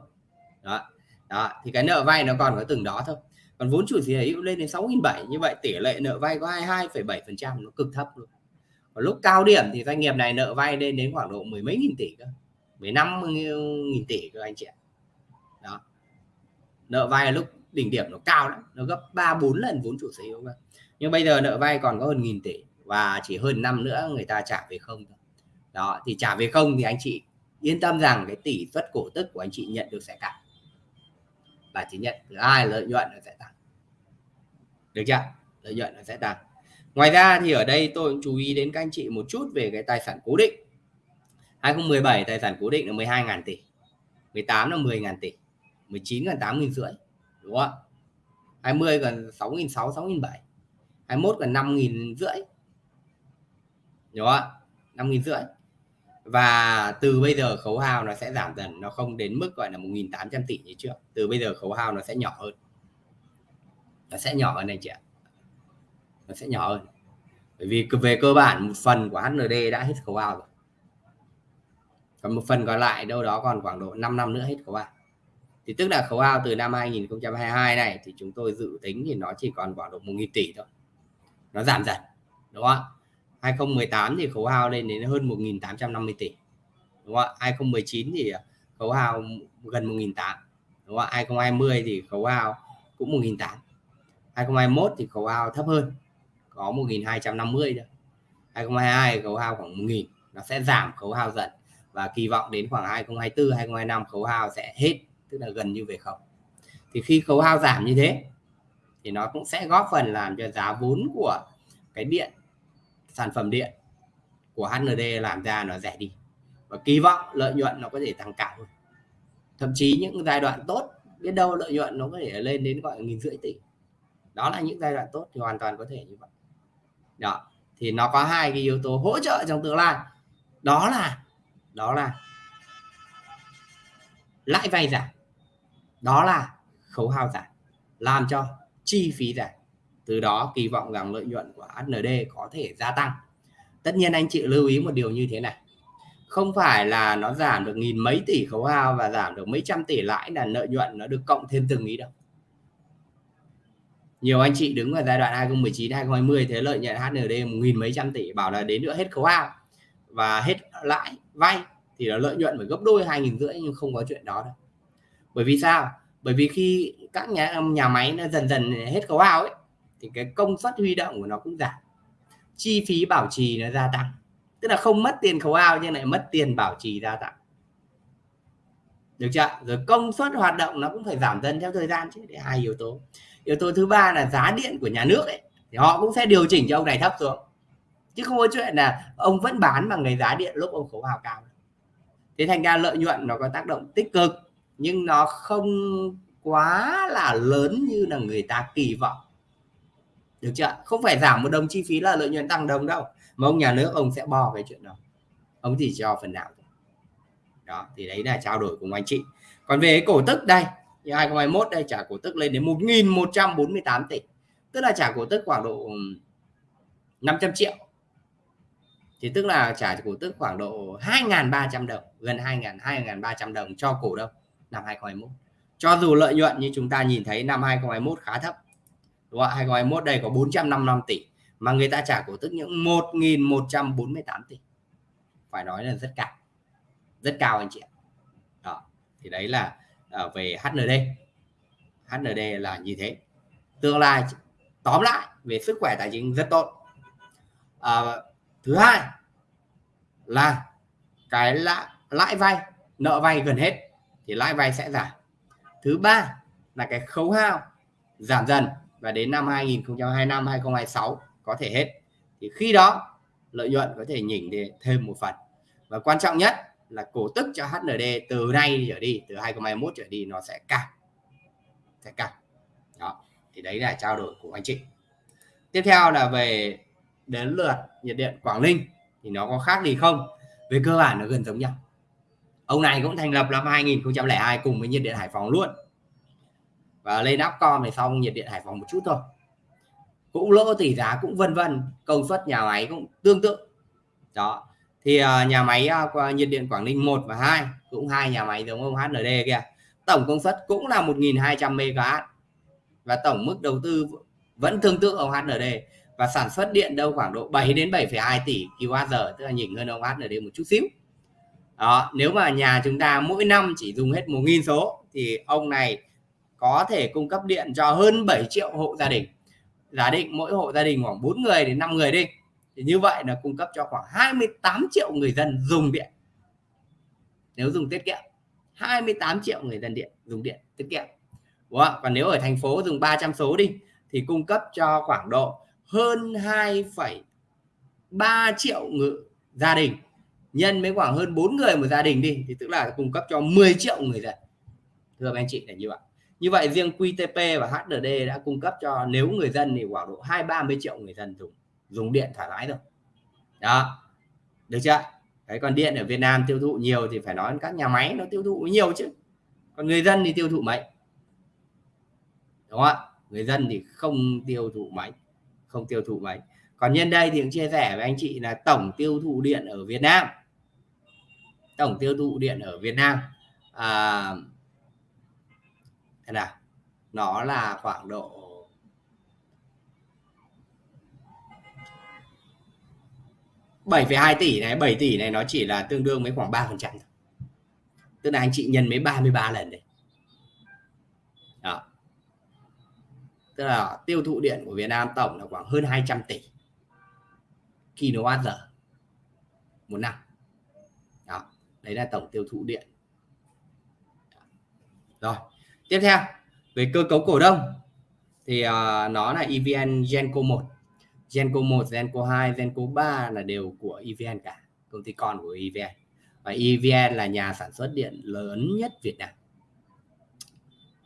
Đó. Đó thì cái nợ vay nó còn có từng đó thôi. Còn vốn chủ sở hữu lên đến 6.700 như vậy tỷ lệ nợ vay có 22,7% nó cực thấp luôn và lúc cao điểm thì doanh nghiệp này nợ vay lên đến khoảng độ mười mấy nghìn tỷ cơ. 15 nghìn tỷ cơ anh chị ạ. Đó. Nợ vay lúc đỉnh điểm nó cao lắm, nó gấp 3 4 lần vốn chủ sở hữu cơ. Nhưng bây giờ nợ vay còn có hơn nghìn tỷ và chỉ hơn năm nữa người ta trả về không thôi. Đó, thì trả về không thì anh chị yên tâm rằng cái tỷ suất cổ tức của anh chị nhận được sẽ tăng và chỉ nhận thứ hai, lợi nhuận nó sẽ tăng. Được chưa? Lợi nhuận nó sẽ tăng ngoài ra thì ở đây tôi cũng chú ý đến các anh chị một chút về cái tài sản cố định. 2017 tài sản cố định là 12.000 tỷ. 18 là 10.000 tỷ. 19 là 8.000 rưỡi, đúng không 20 gần 6.600 6.700 21 gần 5.000 rưỡi. Đúng không 5.000 rưỡi. Và từ bây giờ khấu hao nó sẽ giảm dần, nó không đến mức gọi là 1.800 tỷ như trước. Từ bây giờ khấu hao nó sẽ nhỏ hơn. Nó sẽ nhỏ hơn anh chị ạ nó sẽ nhỏ hơn. Bởi vì về cơ bản, một phần của HND đã hết khấu ao rồi. Còn một phần còn lại đâu đó còn khoảng độ 5 năm nữa hết khấu ao. Thì tức là khấu ao từ năm 2022 này thì chúng tôi dự tính thì nó chỉ còn khoảng độ 1.000 tỷ thôi. Nó giảm dần, đúng không ạ? 2018 thì khấu hao lên đến hơn 1.850 tỷ, đúng không ạ? 2019 thì khấu hao gần 1.800 đúng không ạ? 2020 thì khấu hao cũng 1.800 2021 thì khấu hao thấp hơn có 1.250 thôi 2022 khấu hao khoảng 1.000 nó sẽ giảm khấu hao dần. Và kỳ vọng đến khoảng 2024 2025 khấu hao sẽ hết, tức là gần như về không. Thì khi khấu hao giảm như thế, thì nó cũng sẽ góp phần làm cho giá vốn của cái điện, sản phẩm điện của HND làm ra nó rẻ đi. Và kỳ vọng lợi nhuận nó có thể tăng cao hơn. Thậm chí những giai đoạn tốt, biết đâu lợi nhuận nó có thể lên đến gọi nghìn rưỡi tỷ. Đó là những giai đoạn tốt thì hoàn toàn có thể như vậy đó. Thì nó có hai cái yếu tố hỗ trợ trong tương lai. Đó là đó là lãi vay giảm. Đó là khấu hao giảm, làm cho chi phí giảm. Từ đó kỳ vọng rằng lợi nhuận của HND có thể gia tăng. Tất nhiên anh chị lưu ý một điều như thế này. Không phải là nó giảm được nghìn mấy tỷ khấu hao và giảm được mấy trăm tỷ lãi là lợi nhuận nó được cộng thêm từng ý đâu nhiều anh chị đứng ở giai đoạn 2019 2020 thế lợi nhuận HND một nghìn mấy trăm tỷ, bảo là đến nữa hết khấu hao. Và hết lãi, vay thì là lợi nhuận phải gấp đôi hai nghìn rưỡi nhưng không có chuyện đó đâu. Bởi vì sao? Bởi vì khi các nhà nhà máy nó dần dần hết khấu hao ấy, thì cái công suất huy động của nó cũng giảm. Chi phí bảo trì nó gia tăng. Tức là không mất tiền khấu hao nhưng lại mất tiền bảo trì gia tăng. Được chưa rồi công suất hoạt động nó cũng phải giảm dần theo thời gian chứ để hai yếu tố yếu tố thứ ba là giá điện của nhà nước ấy, thì họ cũng sẽ điều chỉnh cho ông này thấp xuống. Chứ không có chuyện là ông vẫn bán bằng cái giá điện lúc ông khấu hào cao. Thế thành ra lợi nhuận nó có tác động tích cực, nhưng nó không quá là lớn như là người ta kỳ vọng. Được chưa không phải giảm một đồng chi phí là lợi nhuận tăng đồng đâu, mà ông nhà nước, ông sẽ bo cái chuyện đó. Ông chỉ cho phần nào đó, thì đấy là trao đổi cùng anh chị. Còn về cổ tức đây thì 2021 đây, trả cổ tức lên đến 1.148 tỷ. Tức là trả cổ tức khoảng độ 500 triệu. Thì tức là trả cổ tức khoảng độ 2.300 đồng, gần 2.000 2.300 đồng cho cổ đông năm 2021 cho dù lợi nhuận như chúng ta nhìn thấy năm 2021 khá thấp, đúng không? 2021 đây có 455 tỷ, mà người ta trả cổ tức những 1.148 tỷ. Phải nói là rất cao. Rất cao anh chị ạ. Đó, thì đấy là Ờ, về HND HND là như thế. Tương lai tóm lại về sức khỏe tài chính rất tốt. À, thứ hai là cái lãi, lãi vay nợ vay gần hết thì lãi vay sẽ giảm. Thứ ba là cái khấu hao giảm dần và đến năm 2025 2026 có thể hết. Thì khi đó lợi nhuận có thể nhỉnh thêm một phần. Và quan trọng nhất là cổ tức cho HND từ nay trở đi, từ 2021 trở đi nó sẽ cao sẽ cao. Đó, thì đấy là trao đổi của anh chị. Tiếp theo là về đến lượt nhiệt điện Quảng Ninh, thì nó có khác gì không? Về cơ bản nó gần giống nhau. Ông này cũng thành lập năm 2002 cùng với nhiệt điện Hải Phòng luôn. Và lên Upcom này xong nhiệt điện Hải Phòng một chút thôi. Cũng lỗ tỷ giá, cũng vân vân, công suất nhà máy cũng tương tự. Đó thì uh, nhà máy uh, nhiệt điện Quảng Ninh 1 và 2 cũng hai nhà máy giống ông HND kia tổng công suất cũng là 1.200 MW và tổng mức đầu tư vẫn tương tự ông HND và sản xuất điện đâu khoảng độ 7 đến 7,2 tỷ kWh tức là nhỉnh hơn ông HND một chút xíu. Đó nếu mà nhà chúng ta mỗi năm chỉ dùng hết 1.000 số thì ông này có thể cung cấp điện cho hơn 7 triệu hộ gia đình. Giả định mỗi hộ gia đình khoảng 4 người đến 5 người đi thì như vậy là cung cấp cho khoảng 28 triệu người dân dùng điện. Nếu dùng tiết kiệm 28 triệu người dân điện dùng điện tiết kiệm. Đúng không? còn nếu ở thành phố dùng 300 số đi thì cung cấp cho khoảng độ hơn 2,3 triệu người, gia đình. Nhân với khoảng hơn 4 người một gia đình đi thì tức là cung cấp cho 10 triệu người dân. Thưa anh chị là như vậy. Như vậy riêng QTP và HDD đã cung cấp cho nếu người dân thì khoảng độ hai ba mươi triệu người dân dùng dùng điện thoải mái rồi đó. Được chưa? Đấy còn điện ở Việt Nam tiêu thụ nhiều thì phải nói các nhà máy nó tiêu thụ nhiều chứ. Còn người dân thì tiêu thụ mấy? Đúng không ạ? Người dân thì không tiêu thụ mấy không tiêu thụ mấy. Còn nhân đây thì cũng chia sẻ với anh chị là tổng tiêu thụ điện ở Việt Nam. Tổng tiêu thụ điện ở Việt Nam à, thế nào? Nó là khoảng độ bảy hai tỷ này 7 tỷ này nó chỉ là tương đương với khoảng 3 phần trăm tức là anh chị nhân mấy 33 lần đấy. Đó. Tức là tiêu thụ điện của Việt Nam tổng là khoảng hơn 200 tỷ kWh một năm. Đó. Đấy là tổng tiêu thụ điện. Rồi. Tiếp theo về cơ cấu cổ đông. Thì uh, nó là EVN Genco 1 Genco 1 Genco 2 Genco 3 là đều của EVN cả công ty con của EVN và EVN là nhà sản xuất điện lớn nhất Việt Nam.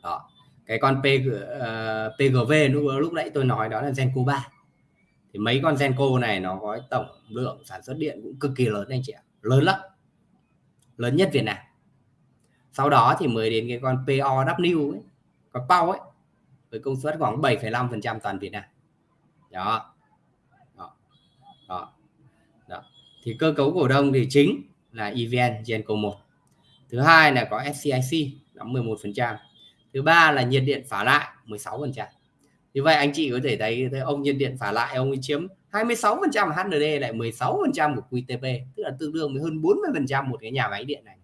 Đó cái con PG, uh, ờ, PGV lúc lúc nãy tôi nói đó là Genco 3 thì mấy con Genco này nó có tổng lượng sản xuất điện cũng cực kỳ lớn anh chị ạ lớn lắm lớn nhất Việt Nam. Sau đó thì mới đến cái con POW ấy con POW ấy với công suất khoảng 7,5% toàn Việt Nam. Đó. đó đó đó thì cơ cấu cổ đông thì chính là EVN Genco 1 thứ hai là có SCIC đóng 11% thứ ba là nhiệt điện phá lại 16% như vậy anh chị có thể thấy, thấy ông nhiệt điện phá lại ông ấy chiếm 26% HND lại 16% của QTP tức là tương đương với hơn 40% một cái nhà máy điện này.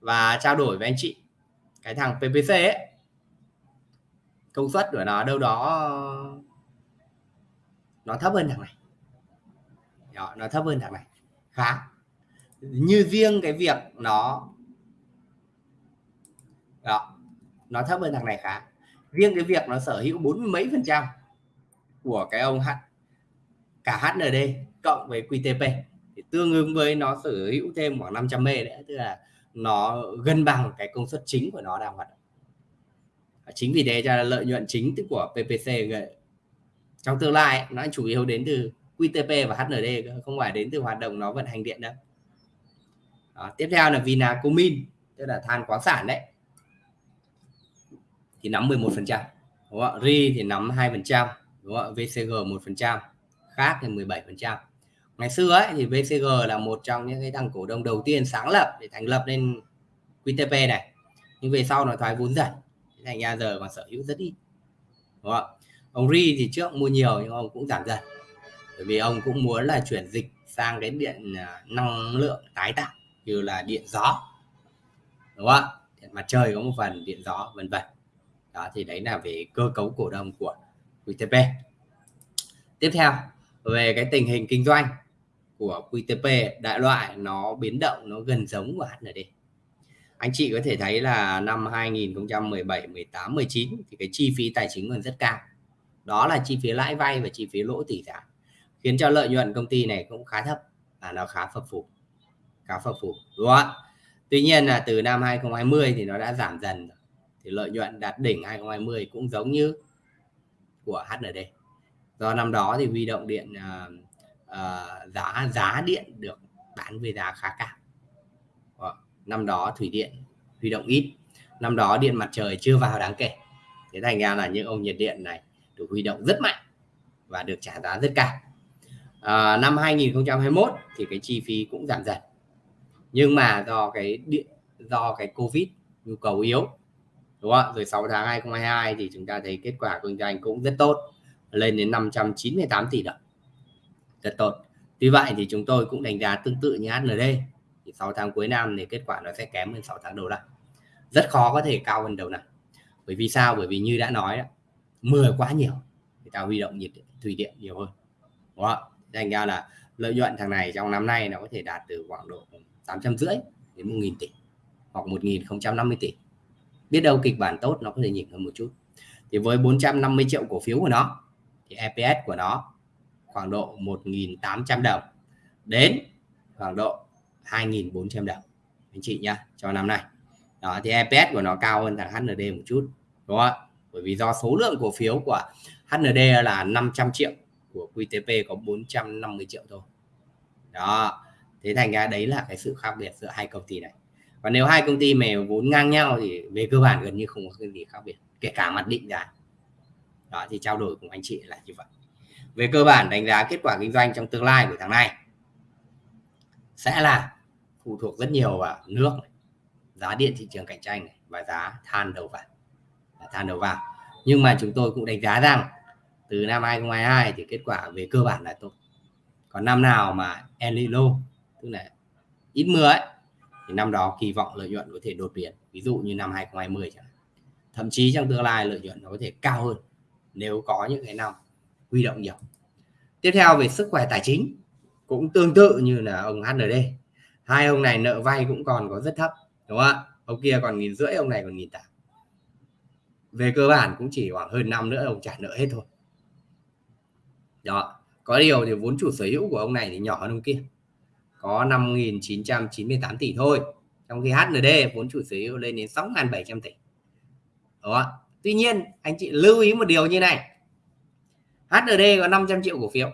Và trao đổi với anh chị cái thằng PPC ấy công suất của nó đâu đó nó thấp hơn thằng này đó, nó thấp hơn thằng này. Khá. Như riêng cái việc nó đó, nó thấp hơn thằng này khá. Riêng cái việc nó sở hữu bốn mấy phần trăm của cái ông H cả HND cộng với QTP thì tương ứng với nó sở hữu thêm khoảng 500 mê nữa tức là nó gần bằng cái công suất chính của nó đang hoạt động. Chính vì thế cho lợi nhuận chính của PPC trong tương lai nó chủ yếu đến từ QTP và HND không phải đến từ hoạt động nó vận hành điện đâu. Đó, tiếp theo là Vinacomin tức là than khoáng sản đấy. Thì nắm 11 phần trăm RI thì nắm 2 phần trăm VCG 1 phần trăm khác thì 17 phần trăm. Ngày xưa ấy thì VCG là một trong những cái thằng cổ đông đầu tiên sáng lập để thành lập nên QTP này. Nhưng về sau nó thoái vốn dần thành ra giờ còn sở hữu rất ít đúng không? ông Ri thì trước mua nhiều nhưng ông cũng giảm dần bởi vì ông cũng muốn là chuyển dịch sang cái điện à, năng lượng tái tạo như là điện gió, đúng không điện mặt trời có một phần, điện gió, vân vân. Đó, thì đấy là về cơ cấu cổ đông của QTP tiếp theo, về cái tình hình kinh doanh của QTP đại loại nó biến động, nó gần giống của HND anh chị có thể thấy là năm 2017 18 19 thì cái chi phí tài chính còn rất cao. Đó là chi phí lãi vay và chi phí lỗ tỷ giá khiến cho lợi nhuận công ty này cũng khá thấp và nó khá phập phù khá phập phù đúng không ạ? Tuy nhiên là từ năm 2020 thì nó đã giảm dần thì lợi nhuận đạt đỉnh 2020 cũng giống như của HND do năm đó thì huy động điện uh, uh, giá giá điện được bán với giá khá cao. Ờ, năm đó thủy điện huy động ít năm đó điện mặt trời chưa vào đáng kể. Thế thành ra là những ông nhiệt điện này được huy động rất mạnh và được trả giá rất cao à, năm 2021 thì cái chi phí cũng giảm dần. Nhưng mà do cái điện do cái covid nhu cầu yếu đúng không rồi 6 tháng 2022 thì chúng ta thấy kết quả kinh doanh cũng rất tốt lên đến 598 tỷ đồng. Rất tốt. Tuy vậy thì chúng tôi cũng đánh giá tương tự như HND thì 6 tháng cuối năm thì kết quả nó sẽ kém hơn 6 tháng đầu năm. Rất khó có thể cao hơn đầu năm. Bởi vì sao? Bởi vì như đã nói đó, mưa quá nhiều người ta huy động nhiệt thủy điện nhiều hơn đúng không? Thành ra là lợi nhuận thằng này trong năm nay nó có thể đạt từ khoảng độ 800 rưỡi đến 1.000 tỷ hoặc 1.050 tỷ. Biết đâu kịch bản tốt nó có thể nhỉnh hơn một chút. Thì với 450 triệu cổ phiếu của nó, thì EPS của nó khoảng độ 1.800 đồng đến khoảng độ 2.400 đồng. Anh chị nhá, cho năm nay. Đó, thì EPS của nó cao hơn thằng HND một chút, đúng không ạ? Bởi vì do số lượng cổ phiếu của HND là 500 triệu của QTP có 450 triệu thôi. Đó, thế thành ra đấy là cái sự khác biệt giữa hai công ty này. Và nếu hai công ty mà vốn ngang nhau thì về cơ bản gần như không có cái gì khác biệt, kể cả mặt định giá. Đó, thì trao đổi cùng anh chị là như vậy. Về cơ bản đánh giá kết quả kinh doanh trong tương lai của tháng này sẽ là phụ thuộc rất nhiều vào nước giá điện thị trường cạnh tranh này và giá than đầu vào. Than đầu vào. Nhưng mà chúng tôi cũng đánh giá rằng từ năm 2022 thì kết quả về cơ bản là tốt. Còn năm nào mà El Nino tức là ít mưa ấy, thì năm đó kỳ vọng lợi nhuận có thể đột biến, ví dụ như năm 2020 chẳng hạn. Thậm chí trong tương lai lợi nhuận nó có thể cao hơn nếu có những cái năm huy động nhiều. Tiếp theo về sức khỏe tài chính, cũng tương tự như là ông HND hai ông này nợ vay cũng còn có rất thấp, đúng không ạ? Ông kia còn nghìn rưỡi, ông này còn nghìn tám. Về cơ bản cũng chỉ khoảng hơn năm nữa ông trả nợ hết thôi đó, có điều thì vốn chủ sở hữu của ông này thì nhỏ hơn ông kia. Có 5.998 tỷ thôi. Trong khi HND vốn chủ sở hữu lên đến 6.700 tỷ. Đó tuy nhiên, anh chị lưu ý một điều như này. HND có 500 triệu cổ phiếu.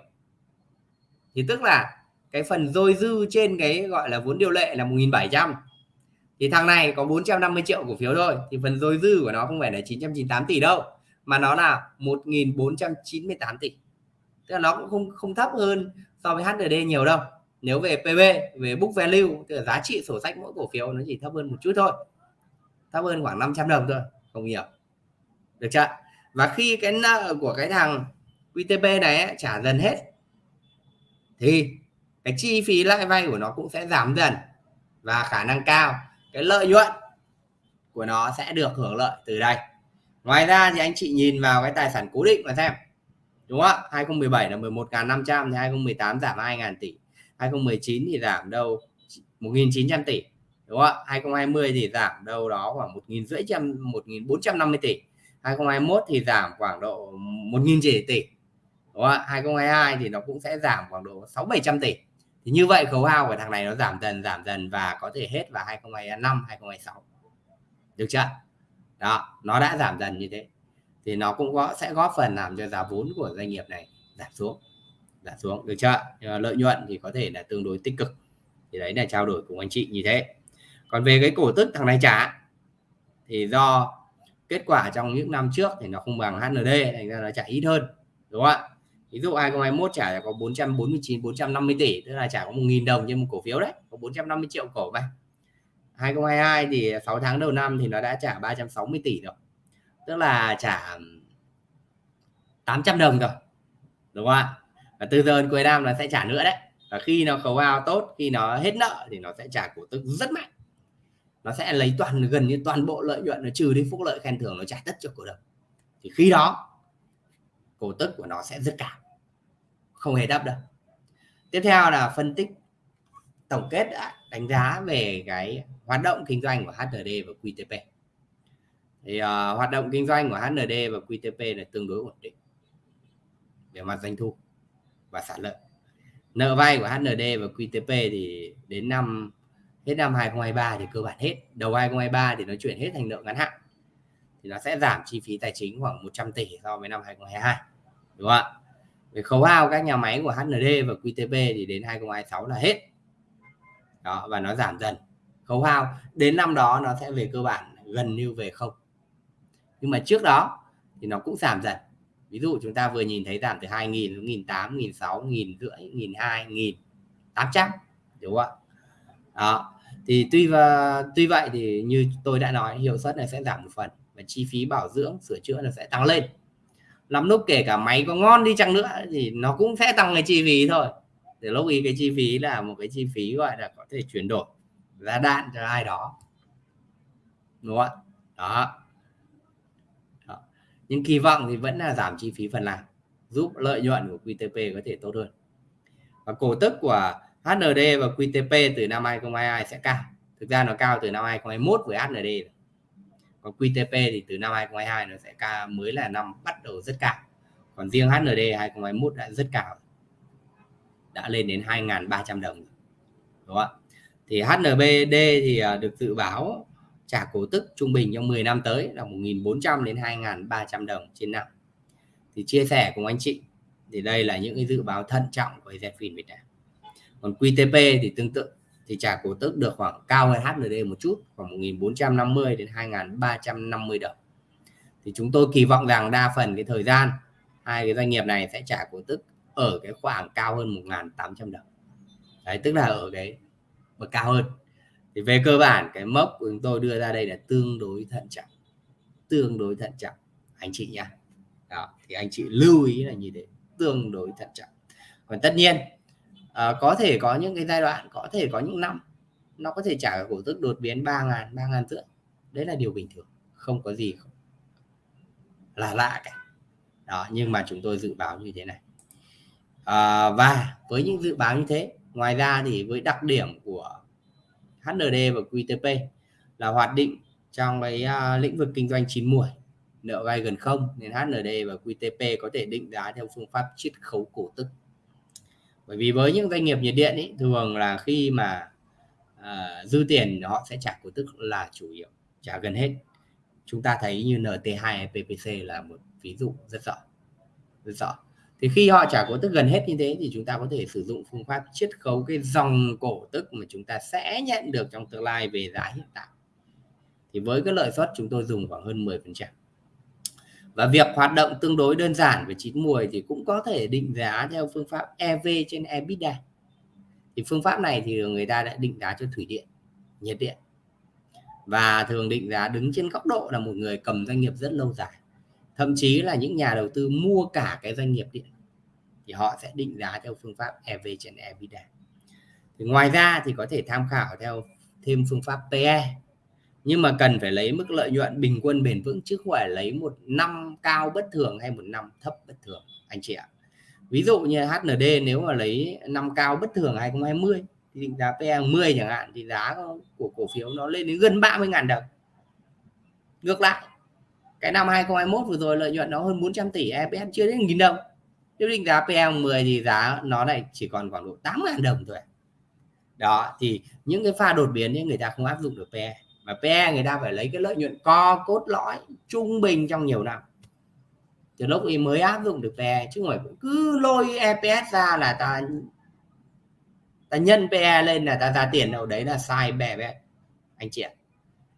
Thì tức là cái phần dôi dư trên cái gọi là vốn điều lệ là 1.700 thì thằng này có 450 triệu cổ phiếu thôi. Thì phần dôi dư của nó không phải là 998 tỷ đâu, mà nó là 1.498 tỷ tức là nó cũng không không thấp hơn so với HND nhiều đâu. Nếu về PB về book value tức là giá trị sổ sách mỗi cổ phiếu nó chỉ thấp hơn một chút thôi. Thấp hơn khoảng 500 đồng thôi không nhiều. Được chưa và khi cái nợ của cái thằng QTP này ấy, trả dần hết thì cái chi phí lãi vay của nó cũng sẽ giảm dần và khả năng cao cái lợi nhuận của nó sẽ được hưởng lợi từ đây. Ngoài ra thì anh chị nhìn vào cái tài sản cố định mà xem đúng không ạ? 2017 là 11.500 thì 2018 giảm 2.000 tỷ. 2019 thì giảm đâu 1.900 tỷ, đúng không ạ? 2020 thì giảm đâu đó khoảng 1.500 1.450 tỷ. 2021 thì giảm khoảng độ 1.000 tỷ, đúng không ạ? 2022 thì nó cũng sẽ giảm khoảng độ 6 700 tỷ. Thì như vậy khấu hao của thằng này nó giảm dần giảm dần và có thể hết vào 2025 2026 được chưa đó, nó đã giảm dần như thế thì nó cũng có, sẽ góp phần làm cho giá vốn của doanh nghiệp này giảm xuống giảm xuống, được chưa? Lợi nhuận thì có thể là tương đối tích cực. Thì đấy là trao đổi cùng anh chị như thế. Còn về cái cổ tức thằng này trả thì do kết quả trong những năm trước thì nó không bằng HND thành ra nó trả ít hơn, đúng không ạ? Ví dụ 2021 trả có 449 450 tỷ, tức là trả có 1.000 đồng trên một cổ phiếu đấy, có 450 triệu cổ vậy. 2022 thì 6 tháng đầu năm thì nó đã trả 360 tỷ rồi tức là trả 800 đồng rồi đúng không ạ? Và từ giờ đến cuối năm nó sẽ trả nữa đấy. Và khi nó khấu hao tốt, khi nó hết nợ thì nó sẽ trả cổ tức rất mạnh. Nó sẽ lấy toàn, gần như toàn bộ lợi nhuận, nó trừ đi phúc lợi khen thưởng, nó trả tất cho cổ đông. Thì khi đó, cổ tức của nó sẽ rất cao, không hề thấp đâu. Tiếp theo là phân tích tổng kết đã, đánh giá về cái hoạt động kinh doanh của HRD và QTP thì uh, hoạt động kinh doanh của HND và QTP là tương đối ổn định về mặt doanh thu và sản lợi nợ vay của HND và QTP thì đến năm hết năm 2023 thì cơ bản hết. Đầu 2023 thì nó chuyển hết thành nợ ngắn hạn. Thì nó sẽ giảm chi phí tài chính khoảng 100 tỷ so với năm 2022 đúng không ạ? Về khấu hao các nhà máy của HND và QTP thì đến 2026 là hết. Đó và nó giảm dần. Khấu hao đến năm đó nó sẽ về cơ bản gần như về không nhưng mà trước đó thì nó cũng giảm dần. Ví dụ chúng ta vừa nhìn thấy giảm từ 2.000 đến 1.800 1.600 1.500, 1.200, 1.800 đúng không ạ? Đó thì tuy và tuy vậy thì như tôi đã nói hiệu suất này sẽ giảm một phần và chi phí bảo dưỡng sửa chữa nó sẽ tăng lên. Lắm lúc kể cả máy có ngon đi chăng nữa thì nó cũng sẽ tăng cái chi phí thôi. Để lúc ý cái chi phí là một cái chi phí gọi là có thể chuyển đổi giá đạn cho ai đó. Đúng không ạ? Đó nhưng kỳ vọng thì vẫn là giảm chi phí phần làm giúp lợi nhuận của QTP có thể tốt hơn. Và cổ tức của HND và QTP từ năm 2022 sẽ cao. Thực ra nó cao từ năm 2021 với HND còn QTP thì từ năm 2022 nó sẽ cao, mới là năm bắt đầu rất cao. Còn riêng HND 2021 đã rất cao. Đã lên đến 2.300 đồng đúng không ạ? Thì HNBD thì à, được dự báo trả cổ tức trung bình trong 10 năm tới là 1.400 đến 2.300 đồng trên năm. Thì chia sẻ cùng anh chị, thì đây là những cái dự báo thận trọng của Zephyr Việt Nam. Còn QTP thì tương tự, thì trả cổ tức được khoảng cao hơn HND một chút, khoảng 1.450 đến 2.350 đồng. Thì chúng tôi kỳ vọng rằng đa phần cái thời gian, hai cái doanh nghiệp này sẽ trả cổ tức ở cái khoảng cao hơn 1.800 đồng. Đấy, tức là ở cái bậc cao hơn thì về cơ bản cái mốc của chúng tôi đưa ra đây là tương đối thận trọng. Tương đối thận trọng anh chị nha đó thì anh chị lưu ý là như thế tương đối thận trọng. Còn tất nhiên à, có thể có những cái giai đoạn có thể có những năm nó có thể trả cổ tức đột biến ba ngàn ba ngàn rưỡi. Đấy là điều bình thường không có gì không là lạ cả. Đó nhưng mà chúng tôi dự báo như thế này. À, và với những dự báo như thế ngoài ra thì với đặc điểm của HND và QTP là hoạt định trong cái uh, lĩnh vực kinh doanh chín muồi nợ vay gần không nên HND và QTP có thể định giá theo phương pháp chiết khấu cổ tức. Bởi vì với những doanh nghiệp nhiệt điện ý, thường là khi mà uh, dư tiền họ sẽ trả cổ tức là chủ yếu trả gần hết. Chúng ta thấy như NT2 PPC là một ví dụ rất rõ rất rõ thì khi họ trả cổ tức gần hết như thế thì chúng ta có thể sử dụng phương pháp chiết khấu cái dòng cổ tức mà chúng ta sẽ nhận được trong tương lai về giá hiện tại. Thì với cái lợi suất chúng tôi dùng khoảng hơn 10 phần trăm. Và việc hoạt động tương đối đơn giản về chín mùi thì cũng có thể định giá theo phương pháp EV trên EBITDA. Thì phương pháp này thì người ta đã định giá cho thủy điện, nhiệt điện. Và thường định giá đứng trên góc độ là một người cầm doanh nghiệp rất lâu dài thậm chí là những nhà đầu tư mua cả cái doanh nghiệp điện thì họ sẽ định giá theo phương pháp EV trên EBITDA thì ngoài ra thì có thể tham khảo theo thêm phương pháp PE nhưng mà cần phải lấy mức lợi nhuận bình quân bền vững chứ không phải lấy một năm cao bất thường hay một năm thấp bất thường, anh chị ạ. Ví dụ như HND nếu mà lấy năm cao bất thường 2020 thì định giá PE 10 chẳng hạn thì giá của cổ phiếu nó lên đến gần 30.000 đồng. Ngược lại cái năm 2021 vừa rồi lợi nhuận nó hơn 400 tỷ EPS chưa đến nghìn đồng. Nếu định giá PE 10 thì giá nó này chỉ còn khoảng độ 8.000 đồng thôi. Đó, thì những cái pha đột biến ấy, người ta không áp dụng được PE mà PE người ta phải lấy cái lợi nhuận co, cốt, lõi, trung bình trong nhiều năm. Từ lúc ấy mới áp dụng được PE chứ không phải cứ lôi EPS ra là ta ta nhân PE lên là ta ra tiền đâu. Đấy là sai bè bè anh chị ạ.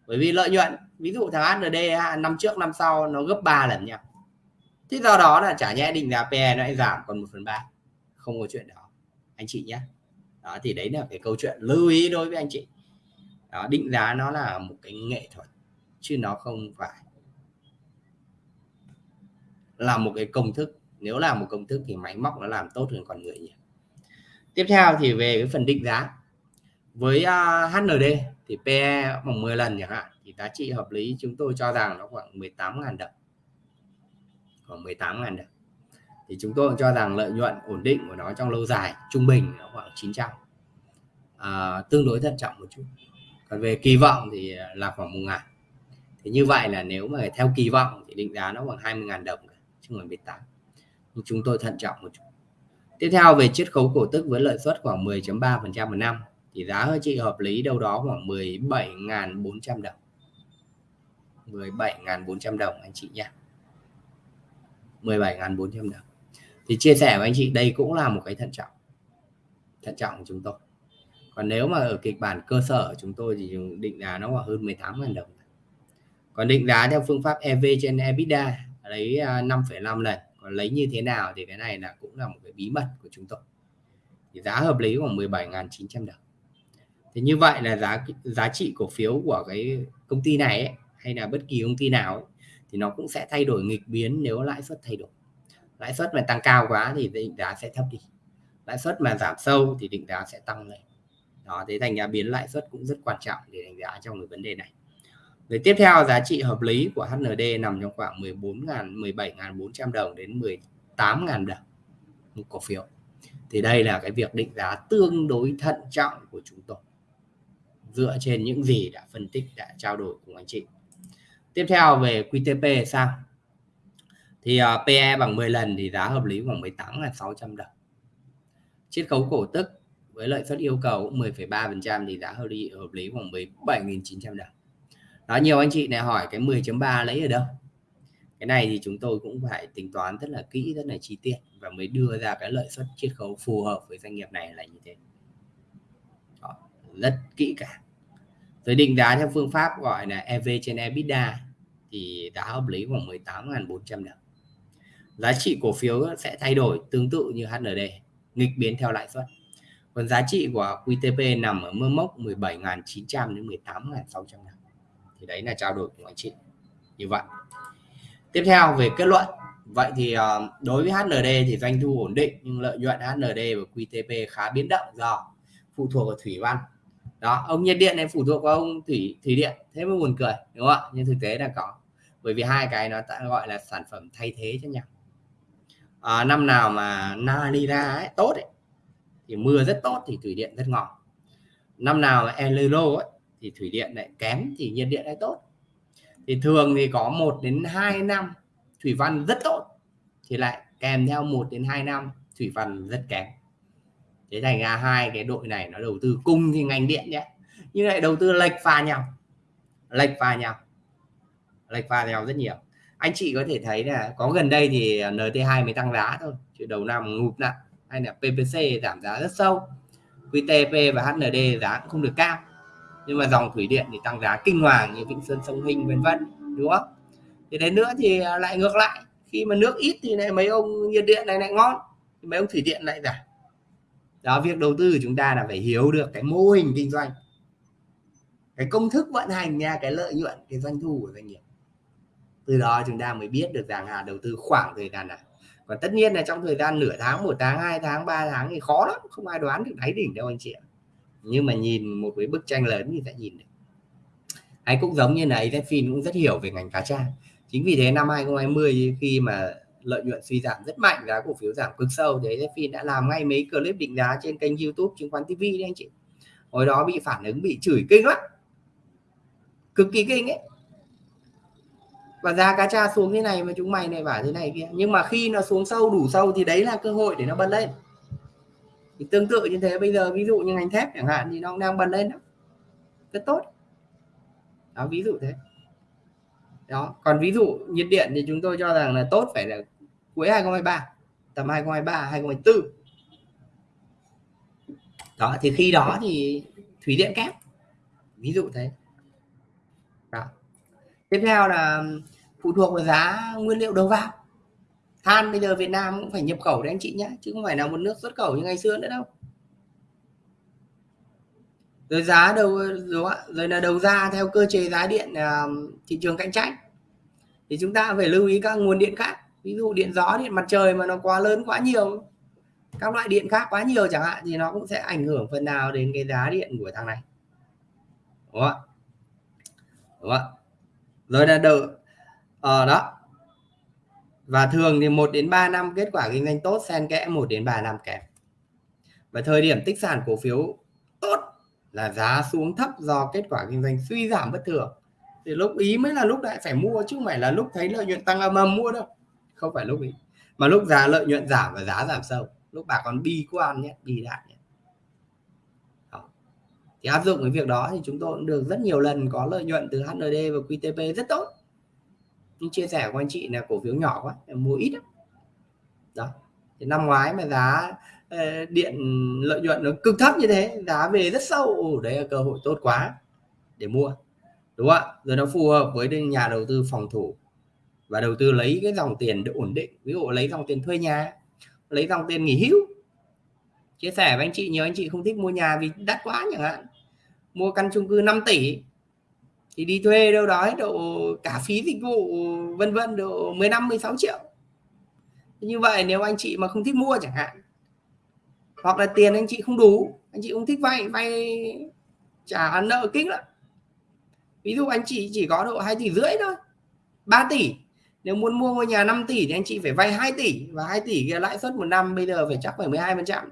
Bởi vì lợi nhuận ví dụ thằng HND năm trước năm sau nó gấp 3 lần nhau thế do đó là chả nhẽ định giá PE nó lại giảm còn 1 phần ba. Không có chuyện đó. Anh chị nhé đó thì đấy là cái câu chuyện lưu ý đối với anh chị. Đó, định giá nó là một cái nghệ thuật chứ nó không phải là một cái công thức. Nếu là một công thức thì máy móc nó làm tốt hơn con người nhiều. Tiếp theo thì về cái phần định giá. Với à, uh, HND thì PE bằng 10 lần chẳng hạn thì giá trị hợp lý chúng tôi cho rằng nó khoảng 18.000 đồng. Khoảng 18.000 đồng. Thì chúng tôi cho rằng lợi nhuận ổn định của nó trong lâu dài trung bình nó khoảng 900 à, tương đối thận trọng một chút. Còn về kỳ vọng thì là khoảng một ngàn. Thì như vậy là nếu mà theo kỳ vọng thì định giá nó khoảng 20.000 đồng chứ không phải 18 nhưng chúng tôi thận trọng một chút. Tiếp theo về chiết khấu cổ tức với lợi suất khoảng 10.3 phần trăm một năm thì giá hơi chị hợp lý đâu đó khoảng 17.400 đồng. 17.400 đồng anh chị nhé 17.400 đồng. Thì chia sẻ với anh chị đây cũng là một cái thận trọng. Thận trọng của chúng tôi. Còn nếu mà ở kịch bản cơ sở chúng tôi thì định giá nó khoảng hơn 18.000 đồng. Còn định giá theo phương pháp EV trên EBITDA lấy à, 5,5 lần. Còn lấy như thế nào thì cái này là cũng là một cái bí mật của chúng tôi. Thì giá hợp lý khoảng 17.900 đồng thì như vậy là giá giá trị cổ phiếu của cái công ty này ấy, hay là bất kỳ công ty nào ấy, thì nó cũng sẽ thay đổi nghịch biến nếu lãi suất thay đổi. Lãi suất mà tăng cao quá thì định giá sẽ thấp đi. Lãi suất mà giảm sâu thì định giá sẽ tăng lên. Đó thế thành ra biến lãi suất cũng rất quan trọng để đánh giá trong cái vấn đề này. Rồi tiếp theo giá trị hợp lý của HND nằm trong khoảng 14.000 17.400 đồng đến 18.000 đồng một cổ phiếu. Thì đây là cái việc định giá tương đối thận trọng của chúng tôi dựa trên những gì đã phân tích đã trao đổi cùng anh chị. Tiếp theo về QTP sao? Thì ờ, uh, PE bằng 10 lần thì giá hợp lý khoảng 18 là 600 đồng. Chiết khấu cổ tức với lợi suất yêu cầu 10,3% thì giá hợp lý hợp lý khoảng 17.900 đồng. Đó nhiều anh chị này hỏi cái 10.3 lấy ở đâu? Cái này thì chúng tôi cũng phải tính toán rất là kỹ rất là chi tiết và mới đưa ra cái lợi suất chiết khấu phù hợp với doanh nghiệp này là như thế rất kỹ cả. Tôi định giá theo phương pháp gọi là EV trên EBITDA thì giá hợp lý khoảng 18.400 đồng. Giá trị cổ phiếu sẽ thay đổi tương tự như HND nghịch biến theo lãi suất. Còn giá trị của QTP nằm ở mức mốc 17.900 đến 18.600 thì đấy là trao đổi của anh chị. Như vậy. Tiếp theo về kết luận. Vậy thì ờ, đối với HND thì doanh thu ổn định nhưng lợi nhuận HND và QTP khá biến động do phụ thuộc vào thủy văn đó ông nhiệt điện này phụ thuộc vào ông thủy thủy điện thế mới buồn cười đúng không ạ? Nhưng thực tế là có bởi vì hai cái nó ta gọi là sản phẩm thay thế cho nhau. À, năm nào mà na đi ra ấy, tốt ấy, thì mưa rất tốt thì thủy điện rất ngon. Năm nào mà El Nino ấy, thì thủy điện lại kém thì nhiệt điện lại tốt. Thì thường thì có 1 đến 2 năm thủy văn rất tốt thì lại kèm theo 1 đến 2 năm thủy văn rất kém thế thành ra hai cái đội này nó đầu tư cung thì ngành điện nhé. Nhưng lại đầu tư lệch pha nhau. Lệch pha nhau. Lệch pha nhau rất nhiều. Anh chị có thể thấy là có gần đây thì NT2 mới tăng giá thôi, chứ đầu năm ngụp nặng. Hay là PPC giảm giá rất sâu. QTP và HND giá cũng không được cao. Nhưng mà dòng thủy điện thì tăng giá kinh hoàng như Vĩnh Sơn Sông Hinh, vân vân, đúng không? Thì đến nữa thì lại ngược lại. Khi mà nước ít thì lại mấy ông nhiệt điện này lại ngon. Mấy ông thủy điện lại giảm đó, việc đầu tư của chúng ta là phải hiểu được cái mô hình kinh doanh, cái công thức vận hành nha, cái lợi nhuận, cái doanh thu của doanh nghiệp. Từ đó chúng ta mới biết được rằng là đầu tư khoảng thời gian nào. Còn tất nhiên là trong thời gian nửa tháng, một tháng, hai tháng, ba tháng thì khó lắm, không ai đoán được đáy đỉnh đâu anh chị ạ. Nhưng mà nhìn một cái bức tranh lớn thì sẽ nhìn được. Anh cũng giống như này Phim cũng rất hiểu về ngành cá tra. Chính vì thế năm 2020 khi mà lợi nhuận suy giảm rất mạnh, giá cổ phiếu giảm cực sâu. Đấy phi đã làm ngay mấy clip định giá trên kênh YouTube chứng khoán TV đấy anh chị. Hồi đó bị phản ứng, bị chửi kinh lắm. Cực kỳ kinh ấy. Và giá cá tra xuống thế này mà chúng mày này bảo thế này kia. Nhưng mà khi nó xuống sâu, đủ sâu thì đấy là cơ hội để nó bật lên. Thì tương tự như thế, bây giờ ví dụ như ngành thép chẳng hạn thì nó cũng đang bật lên đó. Rất tốt. Đó, ví dụ thế. Đó, còn ví dụ nhiệt điện thì chúng tôi cho rằng là tốt phải là cuối 2023 tầm 2023 2024 đó thì khi đó thì thủy điện kép ví dụ thế. Đó. tiếp theo là phụ thuộc vào giá nguyên liệu đầu vào. Than bây giờ Việt Nam cũng phải nhập khẩu đấy anh chị nhé chứ không phải là một nước xuất khẩu như ngày xưa nữa đâu. Rồi giá đầu rồi, rồi là đầu ra theo cơ chế giá điện à, thị trường cạnh tranh. Thì chúng ta phải lưu ý các nguồn điện khác ví dụ điện gió điện mặt trời mà nó quá lớn quá nhiều, các loại điện khác quá nhiều chẳng hạn, thì nó cũng sẽ ảnh hưởng phần nào đến cái giá điện của thằng này. Đúng không đúng không rồi là đầu ở ờ, đó. Và thường thì 1 đến 3 năm kết quả kinh doanh tốt, xen kẽ 1 đến 3 năm kém. Và thời điểm tích sản cổ phiếu tốt là giá xuống thấp do kết quả kinh doanh suy giảm bất thường. Thì lúc, ý mới là lúc lại phải mua chứ không phải là lúc thấy lợi nhuận tăng âm âm mua đâu không phải lúc ấy. Mà lúc giá lợi nhuận giảm và giá giảm sâu lúc bà còn bi quan nhé bi đạn nhé. Đó. thì áp dụng cái việc đó thì chúng tôi cũng được rất nhiều lần có lợi nhuận từ HND và QTP rất tốt. Nhưng chia sẻ của anh chị là cổ phiếu nhỏ quá mua ít đó, đó. thì năm ngoái mà giá ờ, điện lợi nhuận nó cực thấp như thế giá về rất sâu. Đấy là cơ hội tốt quá để mua. Đúng không ạ? Rồi nó phù hợp với nhà đầu tư phòng thủ và đầu tư lấy cái dòng tiền để ổn định. Ví dụ lấy dòng tiền thuê nhà, lấy dòng tiền nghỉ hưu. Chia sẻ với anh chị, nhiều anh chị không thích mua nhà vì đắt quá chẳng hạn. Mua căn chung cư 5 tỷ, thì đi thuê đâu đó độ cả phí dịch vụ, vân vân, độ 15 16 triệu. Như vậy nếu anh chị mà không thích mua chẳng hạn, hoặc là tiền anh chị không đủ, anh chị không thích vay vay trả nợ kinh lắm. Ví dụ anh chị chỉ có độ 2 tỷ rưỡi thôi 3 tỷ nếu muốn mua ngôi nhà 5 tỷ thì anh chị phải vay 2 tỷ, và 2 tỷ kia lãi suất một năm bây giờ phải chắc phải 12 phần trăm.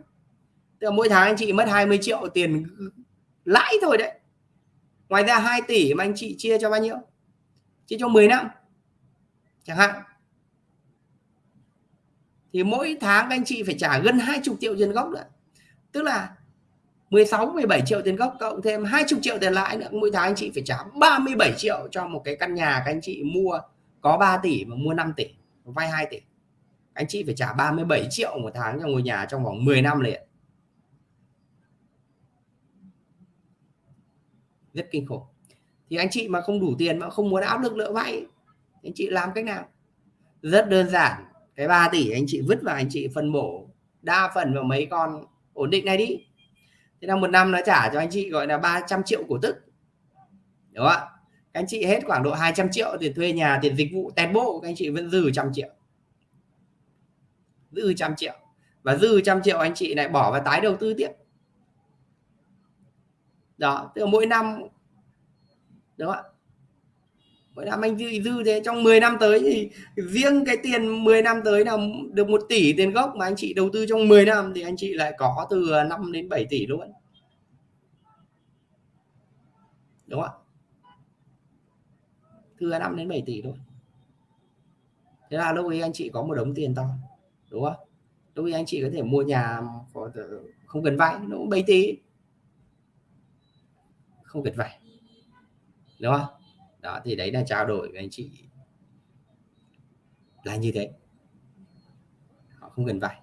Tức là mỗi tháng anh chị mất 20 triệu tiền lãi thôi đấy. Ngoài ra 2 tỷ mà anh chị chia cho bao nhiêu? Chia cho 10 năm, chẳng hạn. Thì mỗi tháng anh chị phải trả gần 20 triệu tiền gốc nữa. Tức là 16 17 triệu tiền gốc, cộng thêm 20 triệu tiền lãi nữa, mỗi tháng anh chị phải trả 37 triệu cho một cái căn nhà các anh chị mua có 3 tỷ mà mua 5 tỷ, vay 2 tỷ. Anh chị phải trả 37 triệu một tháng cho ngôi nhà trong vòng 10 năm liền. Rất kinh khủng. Thì anh chị mà không đủ tiền mà không muốn áp lực lỡ vay anh chị làm cách nào? Rất đơn giản, cái 3 tỷ anh chị vứt vào anh chị phân bổ, đa phần vào mấy con ổn định này đi. Thế là một năm nó trả cho anh chị gọi là 300 triệu cổ tức. Đúng không ạ? Các anh chị hết khoảng độ 200 triệu tiền thuê nhà tiền dịch vụ tẹt bộ các anh chị vẫn dư trăm triệu. Dư trăm triệu. Và dư trăm triệu anh chị lại bỏ vào tái đầu tư tiếp. Đó tức là mỗi năm đúng không ạ? Mỗi năm anh dư, dư thế. Trong 10 năm tới thì riêng cái tiền 10 năm tới là được 1 tỷ tiền gốc mà anh chị đầu tư trong 10 năm thì anh chị lại có từ 5 đến 7 tỷ luôn. Đúng không ạ? Thừa 5 đến 7 tỷ thôi. Thế là lúc ấy anh chị có một đống tiền to đúng không? Lúc ấy anh chị có thể mua nhà không cần vay nó cũng 7 tỷ. Không cần vay đúng không? Đó thì đấy là trao đổi với anh chị. Là như thế. Họ không cần vay.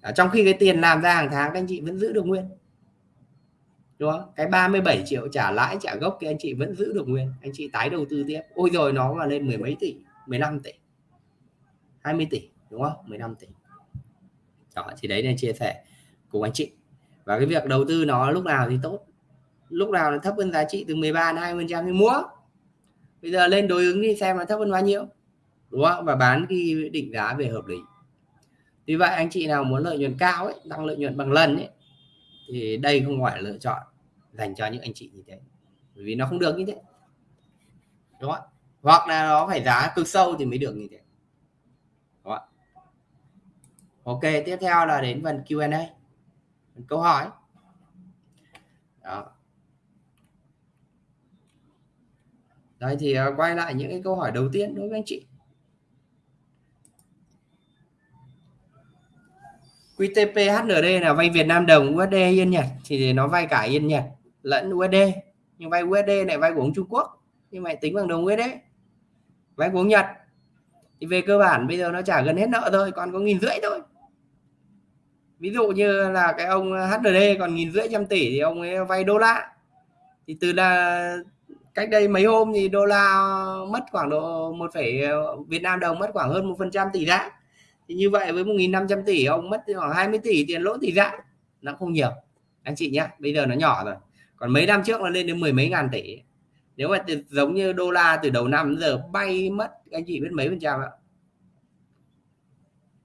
À, trong khi cái tiền làm ra hàng tháng các anh chị vẫn giữ được nguyên đúng không? Cái 37 triệu trả lãi, trả gốc thì anh chị vẫn giữ được nguyên. Anh chị tái đầu tư tiếp. Ôi rồi, nó mà lên mười mấy tỷ 15 tỷ. 20 tỷ, đúng không? 15 tỷ. Đó, thì đấy là chia sẻ cùng anh chị. Và cái việc đầu tư nó lúc nào thì tốt. Lúc nào nó thấp hơn giá trị từ 13 đến 20 trăm thì mua. Bây giờ lên đối ứng đi xem nó thấp hơn bao nhiêu. Đúng không? Và bán khi định giá về hợp lý. Vì vậy, anh chị nào muốn lợi nhuận cao ấy, tăng lợi nhuận bằng lần ấy thì đây không phải lựa chọn dành cho những anh chị như thế. Bởi vì nó không được như thế. Đúng không hoặc là nó phải giá cực sâu thì mới được như thế. Đúng không? ok, tiếp theo là đến phần Q&A câu hỏi. Đó. Đây thì à, quay lại những cái câu hỏi đầu tiên đối với anh chị. QTP HND là vay Việt Nam đồng USD Yên Nhật. Thì nó vay cả Yên Nhật lẫn USD nhưng vay USD lại vay của ông Trung Quốc. Nhưng mà tính bằng đồng USD vay của ông Nhật. Thì về cơ bản bây giờ nó trả gần hết nợ thôi, còn có nghìn rưỡi thôi. Ví dụ như là cái ông HND còn nghìn rưỡi trăm tỷ thì ông ấy vay đô la. Thì từ là cách đây mấy hôm thì đô la mất khoảng độ một phẩy, Việt Nam đồng mất khoảng hơn một phần trăm tỷ giá thì như vậy với 1.500 tỷ ông mất khoảng 20 tỷ tiền lỗ tỷ giá nó không nhiều. Anh chị nhé bây giờ nó nhỏ rồi. Còn mấy năm trước nó lên đến mười mấy ngàn tỷ. Nếu mà giống như đô la từ đầu năm giờ bay mất anh chị biết mấy phần trăm ạ?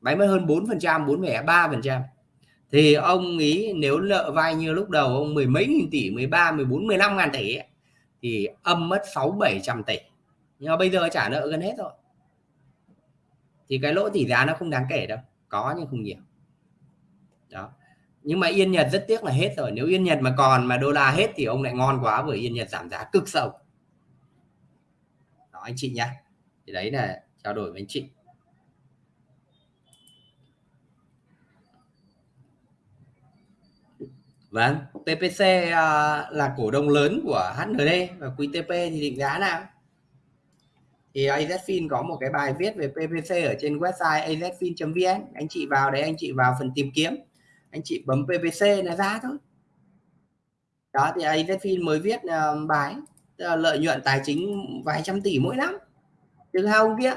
Bay mất hơn 4 phần trăm 4,3 phần trăm. Thì ông ý nếu nợ vay như lúc đầu ông mười mấy nghìn tỷ 13 14 15 ngàn tỷ thì âm mất 6 700 tỷ. Nhưng mà bây giờ trả nợ gần hết rồi thì cái lỗ tỷ giá nó không đáng kể đâu có nhưng không nhiều. Đó. Nhưng mà yên nhật rất tiếc là hết rồi. Nếu yên nhật mà còn mà đô la hết thì ông lại ngon quá bởi yên nhật giảm giá cực sâu. Đó anh chị nhá. Thì đấy là trao đổi với anh chị. Vâng, PPC uh, à, là cổ đông lớn của HND và QTP thì định giá nào? Thì AZFIN có một cái bài viết về PPC ở trên website azfin.vn anh chị vào đấy anh chị vào phần tìm kiếm. Anh chị bấm PPC là ra thôi. Đó thì AZFIN mới viết uh, bài lợi nhuận tài chính vài trăm tỷ mỗi năm. Từ hai ông kia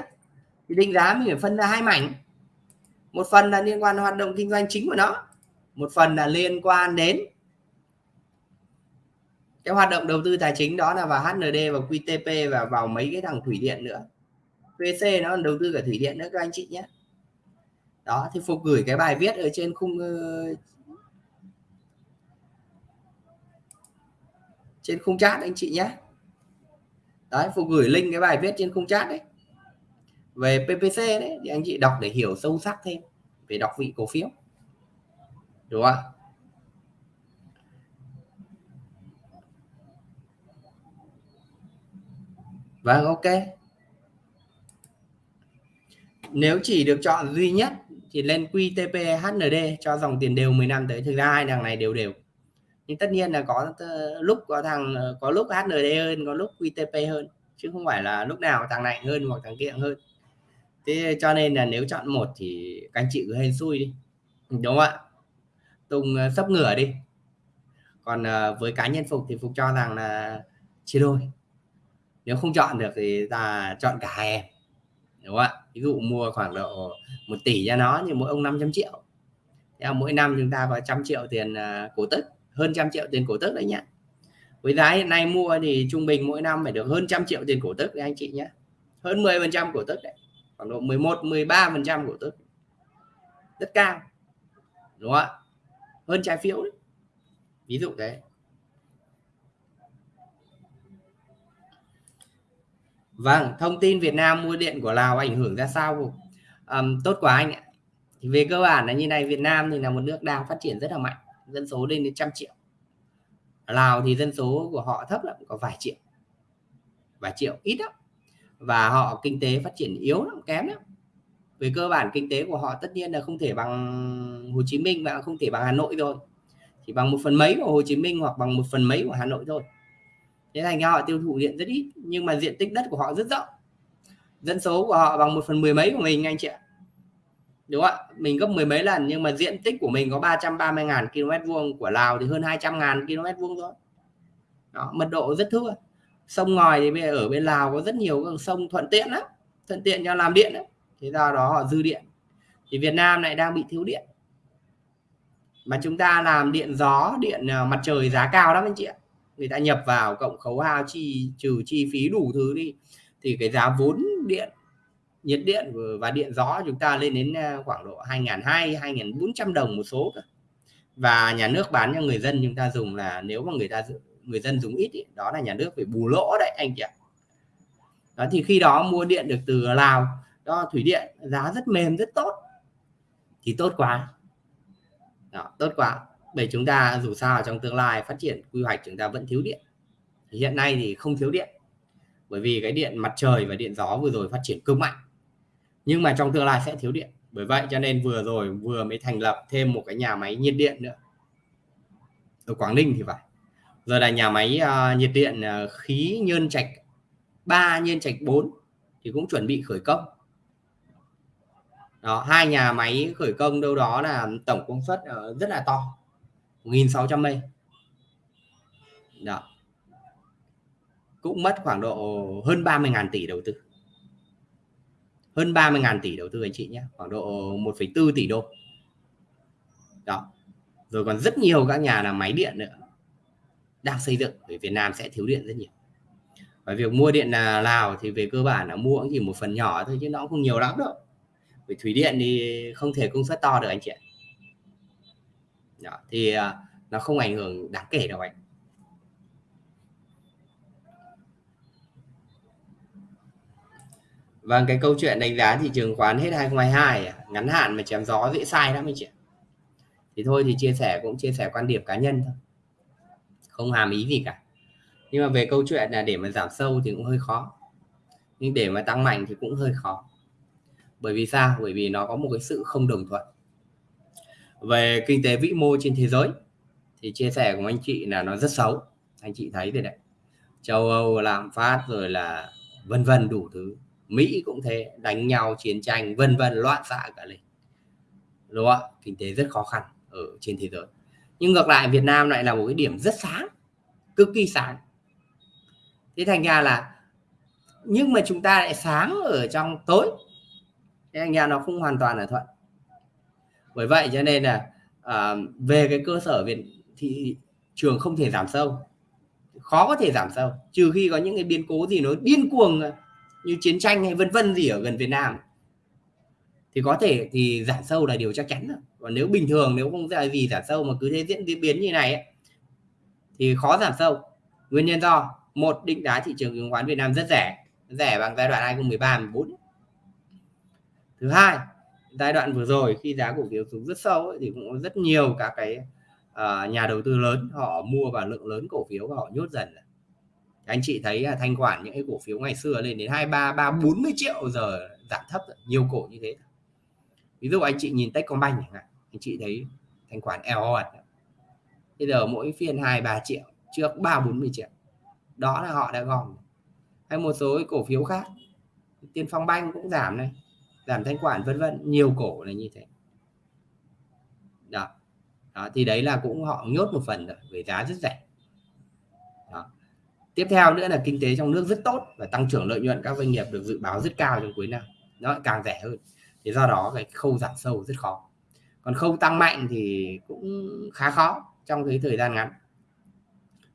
thì định giá mình phải phân ra hai mảnh. Một phần là liên quan hoạt động kinh doanh chính của nó một phần là liên quan đến cái hoạt động đầu tư tài chính đó là vào HND và QTP và vào mấy cái thằng thủy điện nữa. VC nó đầu tư cả thủy điện nữa, các anh chị nhé. Đó, thì phục gửi cái bài viết ở trên khung ờ, trên khung chat anh chị nhé. Đấy, phục gửi link cái bài viết trên khung chat đấy. Về PPC đấy, thì anh chị đọc để hiểu sâu sắc thêm, về đọc vị cổ phiếu. Đúng không Vâng, ok. Nếu chỉ được chọn duy nhất thì lên QTP HND cho dòng tiền đều 10 năm tới. Thực ra hai thằng này đều đều. Nhưng tất nhiên là có lúc có thằng ờ, có lúc HND hơn, có lúc QTP hơn chứ không phải là lúc nào thằng này hơn hoặc thằng kia hơn. Thế cho nên là nếu chọn một thì các anh chị cứ hên xui đi. Đúng không ạ? Tùng ờ, sắp ngửa đi. Còn ờ, với cá nhân Phục thì Phục cho rằng là chia đôi nếu không chọn được thì ta chọn cả hai em đúng không ạ? Ví dụ mua khoảng độ một tỷ cho nó nhưng mỗi ông 500 triệu. Theo mỗi năm chúng ta có trăm triệu tiền à, cổ tức, hơn trăm triệu tiền cổ tức đấy nhá. Với giá hiện nay mua thì trung bình mỗi năm phải được hơn trăm triệu tiền cổ tức đấy anh chị nhé hơn 10 phần trăm cổ tức đấy, khoảng độ 11 13 phần trăm cổ tức. Rất cao, đúng không ạ? Hơn trái phiếu đấy. Ví dụ thế. Vâng, thông tin Việt Nam mua điện của Lào ảnh hưởng ra sao? Um, tốt quá anh ạ. Thì về cơ bản là như này, Việt Nam thì là một nước đang phát triển rất là mạnh, dân số lên đến trăm triệu. Lào thì dân số của họ thấp lắm, có vài triệu, vài triệu ít lắm. Và họ kinh tế phát triển yếu lắm, kém lắm. Về cơ bản kinh tế của họ tất nhiên là không thể bằng Hồ Chí Minh và không thể bằng Hà Nội rồi. Chỉ bằng một phần mấy của Hồ Chí Minh hoặc bằng một phần mấy của Hà Nội thôi thế thành ra họ tiêu thụ điện rất ít nhưng mà diện tích đất của họ rất rộng. Dân số của họ bằng một phần mười mấy của mình anh chị ạ. Đúng không ạ? Mình gấp mười mấy lần nhưng mà diện tích của mình có 330 ngàn km vuông của Lào thì hơn 200 ngàn km vuông thôi. Đó, mật độ rất thưa. Sông ngòi thì bây giờ ở bên Lào có rất nhiều các sông thuận tiện lắm thuận tiện cho làm điện đấy thế do đó họ dư điện. Thì Việt Nam lại đang bị thiếu điện. Mà chúng ta làm điện gió điện ờ, mặt trời giá cao lắm anh chị ạ người ta nhập vào cộng khấu hao chi trừ chi phí đủ thứ đi thì cái giá vốn điện nhiệt điện và điện gió chúng ta lên đến ờ, khoảng độ 2.200 2.400 đồng một số và nhà nước bán cho người dân chúng ta dùng là nếu mà người ta người dân dùng ít ý, đó là nhà nước phải bù lỗ đấy anh chị ạ. Đó thì khi đó mua điện được từ Lào đó thủy điện giá rất mềm rất tốt. Thì tốt quá. Đó, tốt quá bởi chúng ta dù sao trong tương lai phát triển quy hoạch chúng ta vẫn thiếu điện. Hiện nay thì không thiếu điện. Bởi vì cái điện mặt trời và điện gió vừa rồi phát triển cực mạnh. Nhưng mà trong tương lai sẽ thiếu điện. Bởi vậy cho nên vừa rồi vừa mới thành lập thêm một cái nhà máy nhiệt điện nữa. Ở Quảng Ninh thì phải. Giờ là nhà máy uh, nhiệt điện uh, khí nhơn trạch 3 nhân trạch 4 thì cũng chuẩn bị khởi công. Đó hai nhà máy khởi công đâu đó là tổng công suất uh, rất là to. 1.600 đó dạ. cũng mất khoảng độ hơn 30.000 tỷ đầu tư. Hơn 30.000 tỷ đầu tư anh chị nhé khoảng độ 1,4 tỷ đô. Đó rồi còn rất nhiều các nhà làm máy điện nữa đang xây dựng bởi Việt Nam sẽ thiếu điện rất nhiều. Và việc mua điện là Lào thì về cơ bản là mua cũng chỉ một phần nhỏ thôi chứ nó cũng không nhiều lắm đâu. Vì thủy điện thì không thể công suất to được anh chị ạ đó, thì à, nó không ảnh hưởng đáng kể đâu anh Vâng, cái câu chuyện đánh giá thị trường khoán hết 2022 à? ngắn hạn mà chém gió dễ sai lắm anh chị. Thì thôi thì chia sẻ cũng chia sẻ quan điểm cá nhân thôi. Không hàm ý gì cả. Nhưng mà về câu chuyện là để mà giảm sâu thì cũng hơi khó. Nhưng để mà tăng mạnh thì cũng hơi khó. Bởi vì sao? Bởi vì nó có một cái sự không đồng thuận về kinh tế vĩ mô trên thế giới, thì chia sẻ của anh chị là nó rất xấu. Anh chị thấy thế đấy. Châu Âu lạm phát rồi là vân vân đủ thứ. Mỹ cũng thế, đánh nhau chiến tranh, vân vân loạn xạ cả lên. Đúng không ạ? Kinh tế rất khó khăn ở trên thế giới. Nhưng ngược lại, Việt Nam lại là một cái điểm rất sáng, cực kỳ sáng. Thế thành ra là nhưng mà chúng ta lại sáng ở trong tối. Thế thành ra nó không hoàn toàn là thuận bởi vậy cho nên là à, về cái cơ sở Việt thị trường không thể giảm sâu. Khó có thể giảm sâu trừ khi có những cái biến cố gì nó điên cuồng à, như chiến tranh hay vân vân gì ở gần Việt Nam. Thì có thể thì giảm sâu là điều chắc chắn rồi. Còn nếu bình thường nếu không ra gì giảm sâu mà cứ thế diễn biến như này ấy, thì khó giảm sâu. Nguyên nhân do một định giá thị trường chứng khoán Việt Nam rất rẻ rẻ bằng giai đoạn 2013 14 thứ hai giai đoạn vừa rồi khi giá cổ phiếu xuống rất sâu ấy, thì cũng có rất nhiều các cái uh, nhà đầu tư lớn họ mua vào lượng lớn cổ phiếu và họ nhốt dần anh chị thấy là thanh khoản những cái cổ phiếu ngày xưa lên đến hai ba ba bốn mươi triệu giờ giảm thấp nhiều cổ như thế. Ví dụ anh chị nhìn Techcombank chẳng hạn anh chị thấy thanh khoản eo hột bây giờ mỗi phiên hai ba triệu trước ba bốn mươi triệu. Đó là họ đã gom. Hay một số cổ phiếu khác tiên phong banh cũng giảm này giảm thanh khoản vân vân nhiều cổ là như thế. Đó. Đó, thì đấy là cũng họ nhốt một phần rồi về giá rất rẻ. Đó. tiếp theo nữa là kinh tế trong nước rất tốt và tăng trưởng lợi nhuận các doanh nghiệp được dự báo rất cao trong cuối năm. Nó càng rẻ hơn. Thì do đó cái khâu giảm sâu rất khó. Còn khâu tăng mạnh thì cũng khá khó trong cái thời gian ngắn.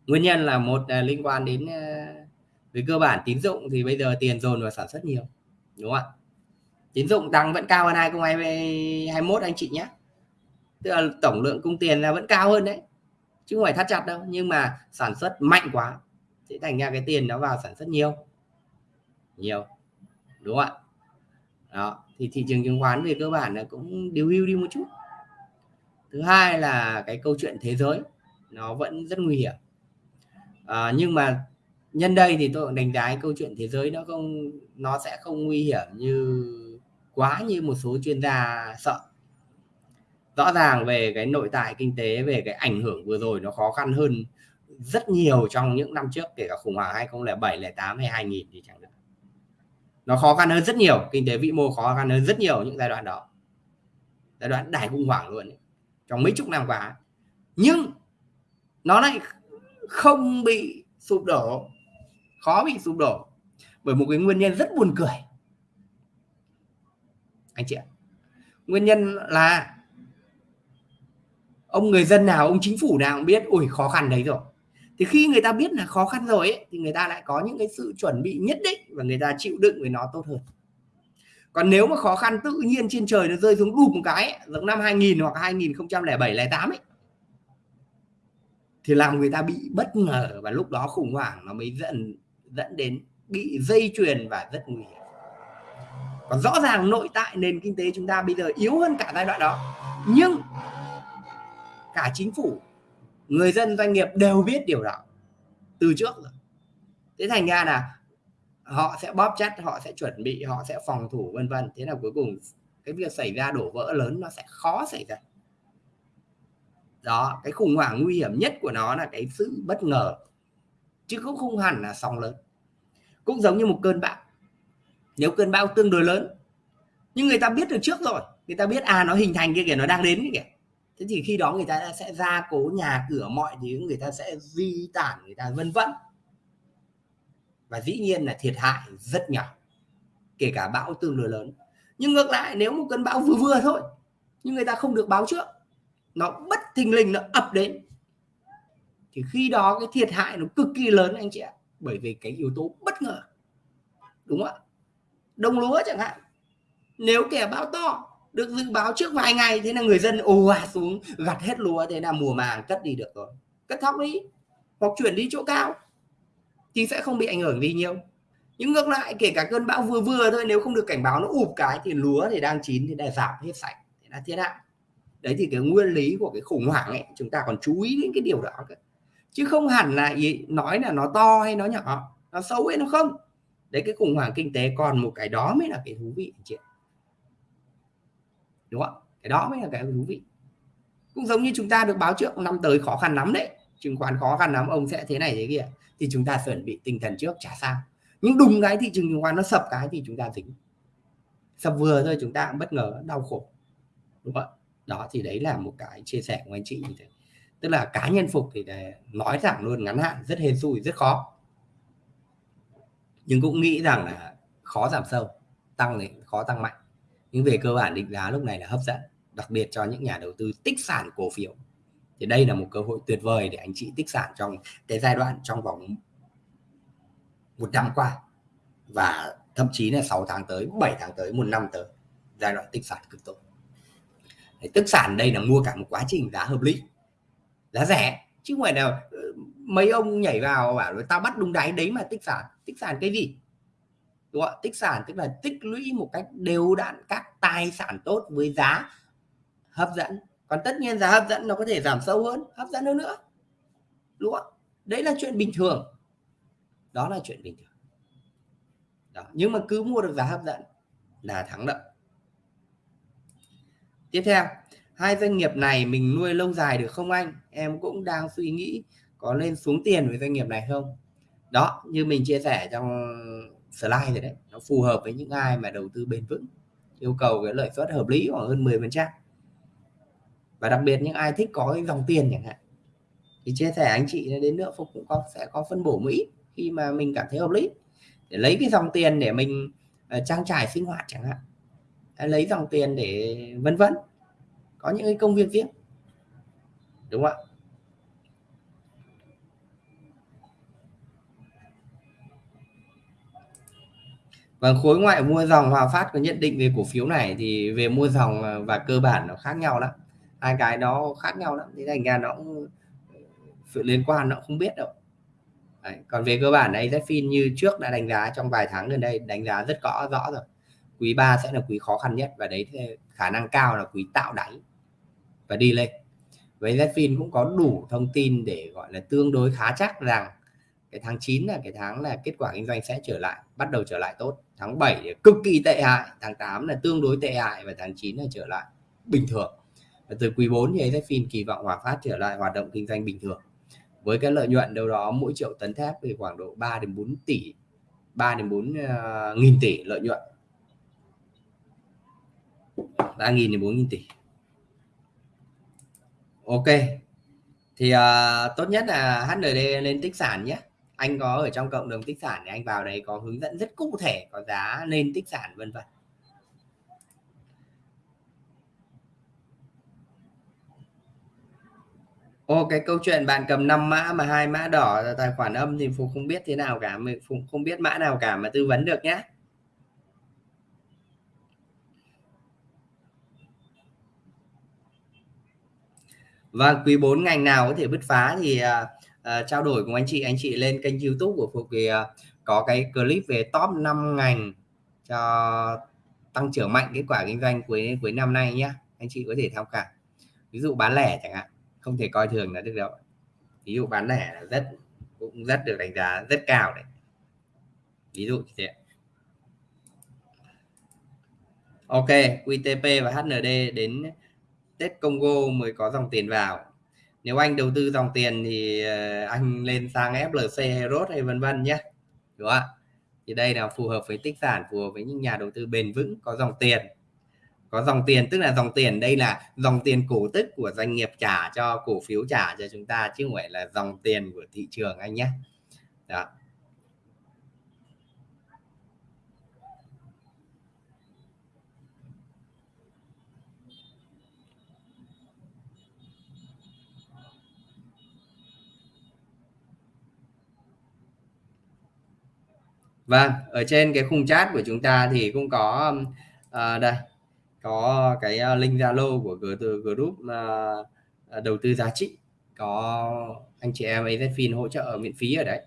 Nguyên nhân là một là liên quan đến ờ, về cơ bản tín dụng thì bây giờ tiền dồn vào sản xuất nhiều đúng không ạ? Tín dụng tăng vẫn cao hơn 2021 anh chị nhé. Tức là tổng lượng cung tiền là vẫn cao hơn đấy. Chứ không phải thắt chặt đâu nhưng mà sản xuất mạnh quá sẽ thành ra cái tiền nó vào sản xuất nhiều. Nhiều đúng không ạ? Đó thì thị trường chứng khoán về cơ bản là cũng điều hưu đi một chút. Thứ hai là cái câu chuyện thế giới nó vẫn rất nguy hiểm. À, nhưng mà nhân đây thì tôi đánh giá câu chuyện thế giới nó không nó sẽ không nguy hiểm như quá như một số chuyên gia sợ. Rõ ràng về cái nội tại kinh tế về cái ảnh hưởng vừa rồi nó khó khăn hơn rất nhiều trong những năm trước kể cả khủng hoảng 2007, 08 hay 2000 thì chẳng được nó khó khăn hơn rất nhiều kinh tế vĩ mô khó khăn hơn rất nhiều những giai đoạn đó. Giai đoạn đại khủng hoảng luôn ấy. trong mấy chục năm qua. Nhưng nó lại không bị sụp đổ khó bị sụp đổ bởi một cái nguyên nhân rất buồn cười anh chị ạ. Nguyên nhân là ông người dân nào ông chính phủ nào cũng biết ủi khó khăn đấy rồi. Thì khi người ta biết là khó khăn rồi ấy, thì người ta lại có những cái sự chuẩn bị nhất định và người ta chịu đựng với nó tốt hơn. Còn nếu mà khó khăn tự nhiên trên trời nó rơi xuống đụp một cái ấy, giống năm 2000 hoặc 2007 08 ấy thì làm người ta bị bất ngờ và lúc đó khủng hoảng nó mới dẫn dẫn đến bị dây chuyền và rất nguy hiểm còn rõ ràng nội tại nền kinh tế chúng ta bây giờ yếu hơn cả giai đoạn đó. Nhưng cả chính phủ, người dân, doanh nghiệp đều biết điều đó từ trước rồi. Thế thành ra là họ sẽ bóp chắc họ sẽ chuẩn bị, họ sẽ phòng thủ, vân vân. Thế là cuối cùng cái việc xảy ra đổ vỡ lớn nó sẽ khó xảy ra. Đó, cái khủng hoảng nguy hiểm nhất của nó là cái sự bất ngờ. Chứ cũng không hẳn là sóng lớn. Cũng giống như một cơn bão nếu cơn bão tương đối lớn. Nhưng người ta biết được trước rồi. Người ta biết à nó hình thành kia kìa, nó đang đến kìa. Thế thì khi đó người ta sẽ ra cố nhà cửa mọi thứ, người ta sẽ di tản, người ta vân vân. Và dĩ nhiên là thiệt hại rất nhỏ, kể cả bão tương đối lớn. Nhưng ngược lại, nếu một cơn bão vừa vừa thôi, nhưng người ta không được báo trước, nó bất thình lình nó ập đến. Thì khi đó cái thiệt hại nó cực kỳ lớn, anh chị ạ, bởi vì cái yếu tố bất ngờ. Đúng không ạ? Đồng lúa chẳng hạn. Nếu kẻ bão to được dự báo trước vài ngày thế là người dân ồ ạt xuống gặt hết lúa thế là mùa màng cất đi được rồi. Cất thóc đi hoặc chuyển đi chỗ cao thì sẽ không bị ảnh hưởng gì nhiều. Nhưng ngược lại kể cả cơn bão vừa vừa thôi nếu không được cảnh báo nó ụp cái thì lúa thì đang chín thì đã giảm hết sạch thì là thiệt hại. Đấy thì cái nguyên lý của cái khủng hoảng ấy chúng ta còn chú ý đến cái điều đó cơ. Chứ không hẳn là ý, nói là nó to hay nó nhỏ nó xấu hay nó không đấy, cái khủng hoảng kinh tế còn một cái đó mới là cái thú vị chị đúng không cái đó mới là cái thú vị. Cũng giống như chúng ta được báo trước, năm tới khó khăn lắm đấy. Chứng khoán khó khăn lắm, ông sẽ thế này thế kia. Thì chúng ta chuẩn bị tinh thần trước, chả sao. Nhưng đùng cái thị trường chứng khoán nó sập cái thì chúng ta dính. Sập vừa thôi, chúng ta cũng bất ngờ, đau khổ. Đúng không đó, thì đấy là một cái chia sẻ của anh chị như thế. Tức là cá nhân phục thì nói rằng luôn, ngắn hạn, rất hên xui, rất khó nhưng cũng nghĩ rằng là khó giảm sâu, tăng thì khó tăng mạnh. Nhưng về cơ bản định giá lúc này là hấp dẫn, đặc biệt cho những nhà đầu tư tích sản cổ phiếu. Thì đây là một cơ hội tuyệt vời để anh chị tích sản trong cái giai đoạn trong vòng một năm qua. Và thậm chí là 6 tháng tới 7 tháng tới, một năm tới, giai đoạn tích sản cực tốt. Tích sản đây là mua cả một quá trình giá hợp lý, giá rẻ, chứ không phải là mấy ông nhảy vào bảo tao bắt đúng đáy đấy mà tích sản. Tích sản cái gì? Đúng không? tích sản, tức là tích lũy một cách đều đặn các tài sản tốt với giá hấp dẫn. Còn tất nhiên giá hấp dẫn nó có thể giảm sâu hơn, hấp dẫn hơn nữa. Đúng không đấy là chuyện bình thường. Đó là chuyện bình thường. Đó. nhưng mà cứ mua được giá hấp dẫn là thắng lợi. Tiếp theo, hai doanh nghiệp này mình nuôi lâu dài được không anh? Em cũng đang suy nghĩ có nên xuống tiền với doanh nghiệp này không? Đó như mình chia sẻ trong slide rồi đấy nó phù hợp với những ai mà đầu tư bền vững yêu cầu cái lợi suất hợp lý khoảng hơn 10 phần trăm. Và đặc biệt những ai thích có cái dòng tiền chẳng hạn. Thì chia sẻ anh chị đến nữa phục cũng có sẽ có phân bổ mỹ khi mà mình cảm thấy hợp lý. Để lấy cái dòng tiền để mình uh, trang trải sinh hoạt chẳng hạn. Lấy dòng tiền để vân vân. Có những cái công việc riêng. Đúng không ạ? Vâng, khối ngoại mua dòng Hòa Phát có nhận định về cổ phiếu này thì về mua dòng à, và cơ bản nó khác nhau lắm. Hai cái nó khác nhau lắm. Thế thành ra nó cũng sự liên quan nó không biết đâu. Đấy. Còn về cơ bản này Zfin như trước đã đánh giá trong vài tháng gần đây đánh giá rất rõ rõ rồi. Quý 3 sẽ là quý khó khăn nhất và đấy khả năng cao là quý tạo đáy và đi lên. Với Zfin cũng có đủ thông tin để gọi là tương đối khá chắc rằng cái tháng 9 là cái tháng là kết quả kinh doanh sẽ trở lại bắt đầu trở lại tốt. Tháng 7 cực kỳ tệ hại tháng 8 là tương đối tệ hại và tháng 9 là trở lại bình thường. Và từ quý 4 thì Zfin kỳ vọng Hòa Phát trở lại hoạt động kinh doanh bình thường. Với cái lợi nhuận đâu đó mỗi triệu tấn thép thì khoảng độ 3 đến 4 tỷ 3 đến 4 uh, ờ, nghìn tỷ lợi nhuận. 3 nghìn đến 4 nghìn tỷ. Ok. Thì uh, tốt nhất là HND lên tích sản nhé anh có ở trong cộng đồng tích sản thì anh vào đấy có hướng dẫn rất cụ thể có giá nên tích sản vân vân Ô cái câu chuyện bạn cầm 5 mã mà hai mã đỏ là tài khoản âm thì Phục không biết thế nào cả, Phục không biết mã nào cả mà tư vấn được nhé. Và vâng, quý 4 ngành nào có thể bứt phá thì à, uh, trao đổi cùng anh chị anh chị lên kênh youtube của Phục thì uh, có cái clip về top 5 ngành cho tăng trưởng mạnh kết quả kinh doanh cuối cuối năm nay nhé anh chị có thể tham khảo. Ví dụ bán lẻ chẳng hạn không thể coi thường là được đâu. Ví dụ bán lẻ là rất cũng rất được đánh giá rất cao đấy. Ví dụ như thế. Ok QTP và HND đến Tết Congo mới có dòng tiền vào nếu anh đầu tư dòng tiền thì ờ, anh lên sang FLC hay ROT hay vân vân nhé, đúng không ạ? Thì đây là phù hợp với tích sản, phù hợp với những nhà đầu tư bền vững có dòng tiền. Có dòng tiền, tức là dòng tiền, đây là dòng tiền cổ tức của doanh nghiệp trả cho cổ phiếu trả cho chúng ta, chứ không phải là dòng tiền của thị trường anh nhé. Đó. Vâng, ở trên cái khung chat của chúng ta thì cũng có à, đây có cái ờ, link Zalo của group à, đầu tư giá trị. Có anh chị em AZFIN hỗ trợ miễn phí ở đấy.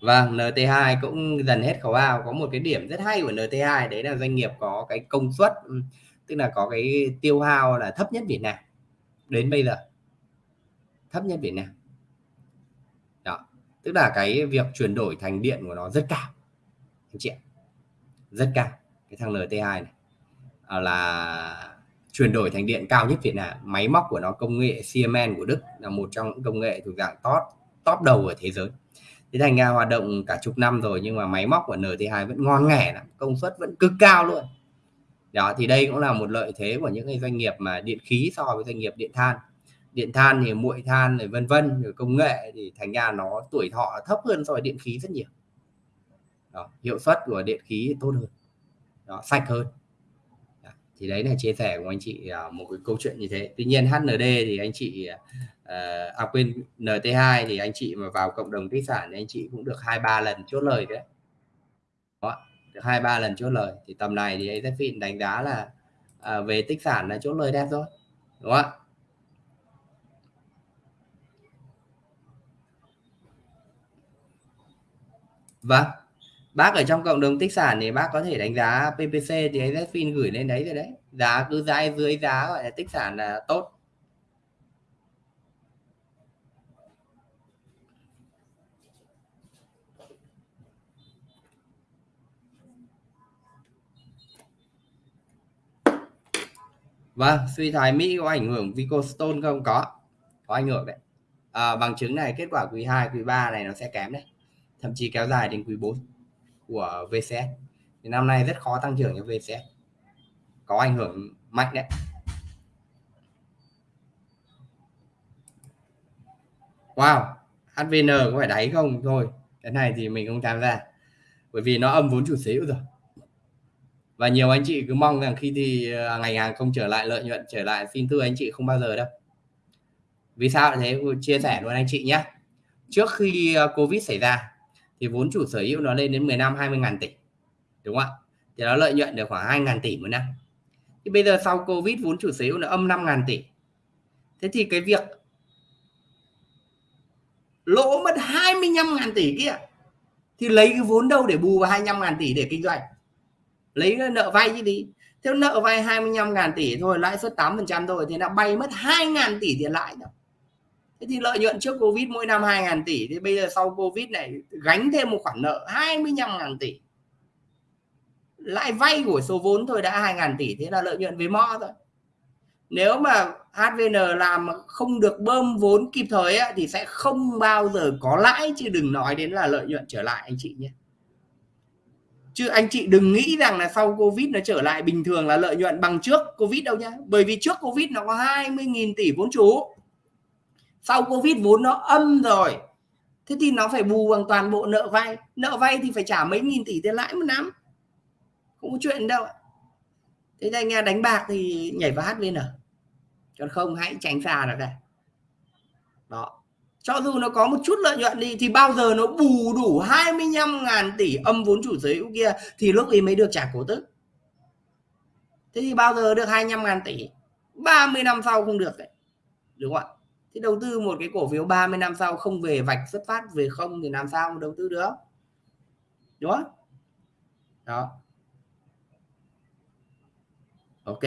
Vâng, NT2 cũng dần hết khẩu ao. Có một cái điểm rất hay của NT2 đấy là doanh nghiệp có cái công suất ừ, tức là có cái tiêu hao là thấp nhất Việt Nam đến bây giờ. Thấp nhất Việt Nam tức là cái việc chuyển đổi thành điện của nó rất cao. Anh chị ạ. Rất cao. Cái thằng NT2 này. À, là chuyển đổi thành điện cao nhất Việt Nam. Máy móc của nó công nghệ Siemens của Đức là một trong những công nghệ thuộc dạng top top đầu ở thế giới. Thế thành ra hoạt động cả chục năm rồi nhưng mà máy móc của NT2 vẫn ngon nghẻ lắm. Công suất vẫn cực cao luôn. Đó thì đây cũng là một lợi thế của những cái doanh nghiệp mà điện khí so với doanh nghiệp điện than điện than thì muội than rồi vân vân rồi công nghệ thì thành ra nó tuổi thọ thấp hơn so với điện khí rất nhiều. Đó, hiệu suất của điện khí tốt hơn đó, sạch hơn. Đó, thì đấy là chia sẻ của anh chị à, một cái câu chuyện như thế. Tuy nhiên HND thì anh chị à, à quên NT2 thì anh chị mà vào cộng đồng tích sản thì anh chị cũng được hai ba lần chốt lời đấy. Đó, được hai ba lần chốt lời. Thì tầm này thì AZFIN đánh giá là à, về tích sản là chốt lời đẹp rồi đúng không ạ? Vâng. Bác ở trong cộng đồng tích sản thì bác có thể đánh giá PPC thì AZFIN gửi lên đấy rồi đấy. Giá cứ dai dưới giá gọi là tích sản là tốt. Vâng, suy thoái Mỹ có ảnh hưởng Vicostone không? Có. Có ảnh hưởng đấy. À, bằng chứng này kết quả quý 2, quý 3 này nó sẽ kém đấy thậm chí kéo dài đến quý 4 của VCS thì năm nay rất khó tăng trưởng cho VCS có ảnh hưởng mạnh đấy. Wow HVN có phải đáy không? Thôi, cái này thì mình không tham gia, bởi vì nó âm vốn chủ sở hữu rồi. Và nhiều anh chị cứ mong rằng khi thì à, ngành hàng không trở lại, lợi nhuận trở lại, xin thưa anh chị, không bao giờ đâu. Vì sao thế? Chia sẻ luôn anh chị nhé. Trước khi à, Covid xảy ra thì vốn chủ sở hữu nó lên đến 15 20 ngàn tỷ, đúng không ạ? Thì nó lợi nhuận được khoảng 2 ngàn tỷ một năm. Thì bây giờ sau Covid, vốn chủ sở hữu nó âm 5 ngàn tỷ. Thế thì cái việc lỗ mất 25 ngàn tỷ kia, thì lấy cái vốn đâu để bù vào 25 ngàn tỷ để kinh doanh? Lấy nợ vay chứ đi theo nợ vay 25 ngàn tỷ thôi, lãi suất 8 phần trăm thôi, thì nó bay mất 2 ngàn tỷ tiền lãi rồi thế thì lợi nhuận trước Covid mỗi năm 2 ngàn tỷ thì bây giờ sau Covid này gánh thêm một khoản nợ 25 ngàn tỷ. Lãi vay của số vốn thôi đã 2 ngàn tỷ thế là lợi nhuận với mo thôi. Nếu mà HVN làm không được bơm vốn kịp thời ấy, thì sẽ không bao giờ có lãi chứ đừng nói đến là lợi nhuận trở lại anh chị nhé. Chứ anh chị đừng nghĩ rằng là sau Covid nó trở lại bình thường là lợi nhuận bằng trước Covid đâu nhá. Bởi vì trước Covid nó có 20.000 tỷ vốn chủ sau Covid vốn nó âm rồi. Thế thì nó phải bù bằng toàn bộ nợ vay. Nợ vay thì phải trả mấy nghìn tỷ tiền lãi một năm. Không có chuyện đâu thế anh nghe đánh bạc thì nhảy vào HVN à? còn không, hãy tránh xa nó đây đó. Cho dù nó có một chút lợi nhuận đi, thì bao giờ nó bù đủ 25 ngàn tỷ âm vốn chủ sở hữu kia, thì lúc ấy mới được trả cổ tức. Thế thì bao giờ được 25 ngàn tỷ? 30 năm sau không được đấy đúng không ạ? Thì đầu tư một cái cổ phiếu 30 năm sau không về vạch xuất phát về không thì làm sao mà đầu tư được? Đúng không? Đó. Ok.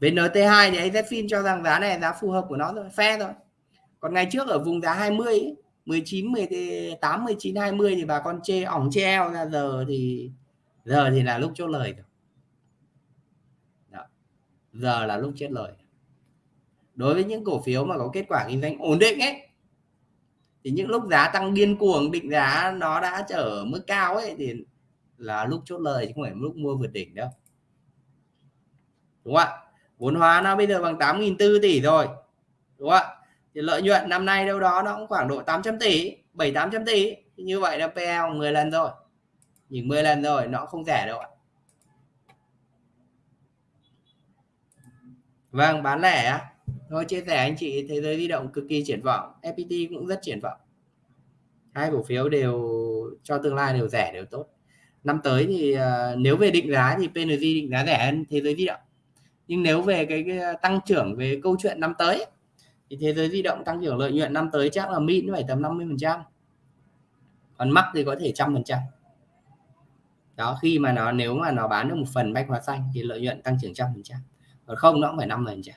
Về NT2 thì AZFIN cho rằng giá này giá phù hợp của nó rồi phe rồi còn ngày trước ở vùng giá 20 ấy, 19 18 19 20 thì bà con chê ỏng treo ra giờ thì giờ thì là lúc chốt lời rồi giờ là lúc chết lời. Đối với những cổ phiếu mà có kết quả kinh doanh ổn định ấy, thì những lúc giá tăng điên cuồng, định giá nó đã trở mức cao ấy, thì là lúc chốt lời chứ không phải lúc mua vượt đỉnh đâu. Đúng không ạ? Vốn hóa nó bây giờ bằng 8.400 tỷ rồi đúng không ạ? Thì lợi nhuận năm nay đâu đó nó cũng khoảng độ 800 tỷ 7 800 tỷ. Như vậy là PL 10 lần rồi nhìn 10 lần rồi nó không rẻ đâu ạ. Vâng bán lẻ á. Chia sẻ anh chị thế giới di động cực kỳ triển vọng. FPT cũng rất triển vọng. Hai cổ phiếu đều cho tương lai đều rẻ đều tốt. Năm tới thì uh, nếu về định giá thì PNG định giá rẻ hơn thế giới di động. Nhưng nếu về cái, cái tăng trưởng về câu chuyện năm tới thì thế giới di động tăng trưởng lợi nhuận năm tới chắc là min phải tầm 50 phần trăm. Còn mắc thì có thể trăm phần trăm. Đó khi mà nó nếu mà nó bán được một phần bách hóa xanh thì lợi nhuận tăng trưởng trăm phần trăm còn không, nó cũng phải năm phần trăm.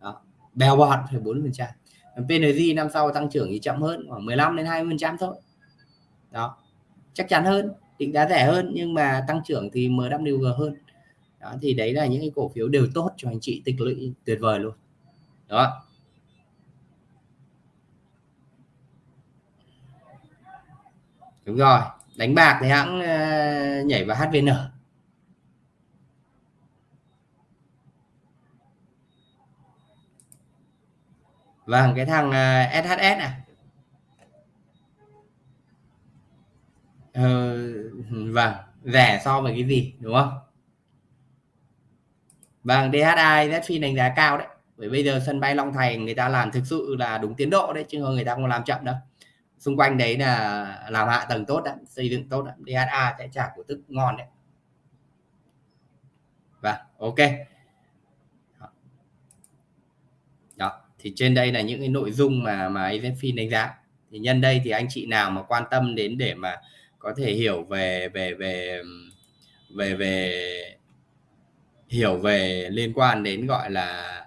Đó, bèo bọt phải bốn phần trăm. PNG năm sau tăng trưởng thì chậm hơn, khoảng 15 đến 20 phần trăm thôi. Đó, chắc chắn hơn, định giá rẻ hơn, nhưng mà tăng trưởng thì MWG hơn. Đó, thì đấy là những cái cổ phiếu đều tốt cho anh chị, tích lũy tuyệt vời luôn. Đó. Đúng rồi, đánh bạc thì hãng ờ, nhảy vào HVN vâng cái thằng à, uh, SHS à? Ờ, vâng rẻ so với cái gì đúng không? Vâng DHI Zfin đánh giá cao đấy. Bởi bây giờ sân bay Long Thành người ta làm thực sự là đúng tiến độ đấy chứ không người ta không làm chậm đâu. Xung quanh đấy là làm hạ tầng tốt đấy xây dựng tốt đấy. DHA sẽ trả cổ tức ngon đấy. Và ok đó thì trên đây là những cái nội dung mà mà AZFIN đánh giá. Thì nhân đây thì anh chị nào mà quan tâm đến để mà có thể hiểu về về về về về hiểu về liên quan đến gọi là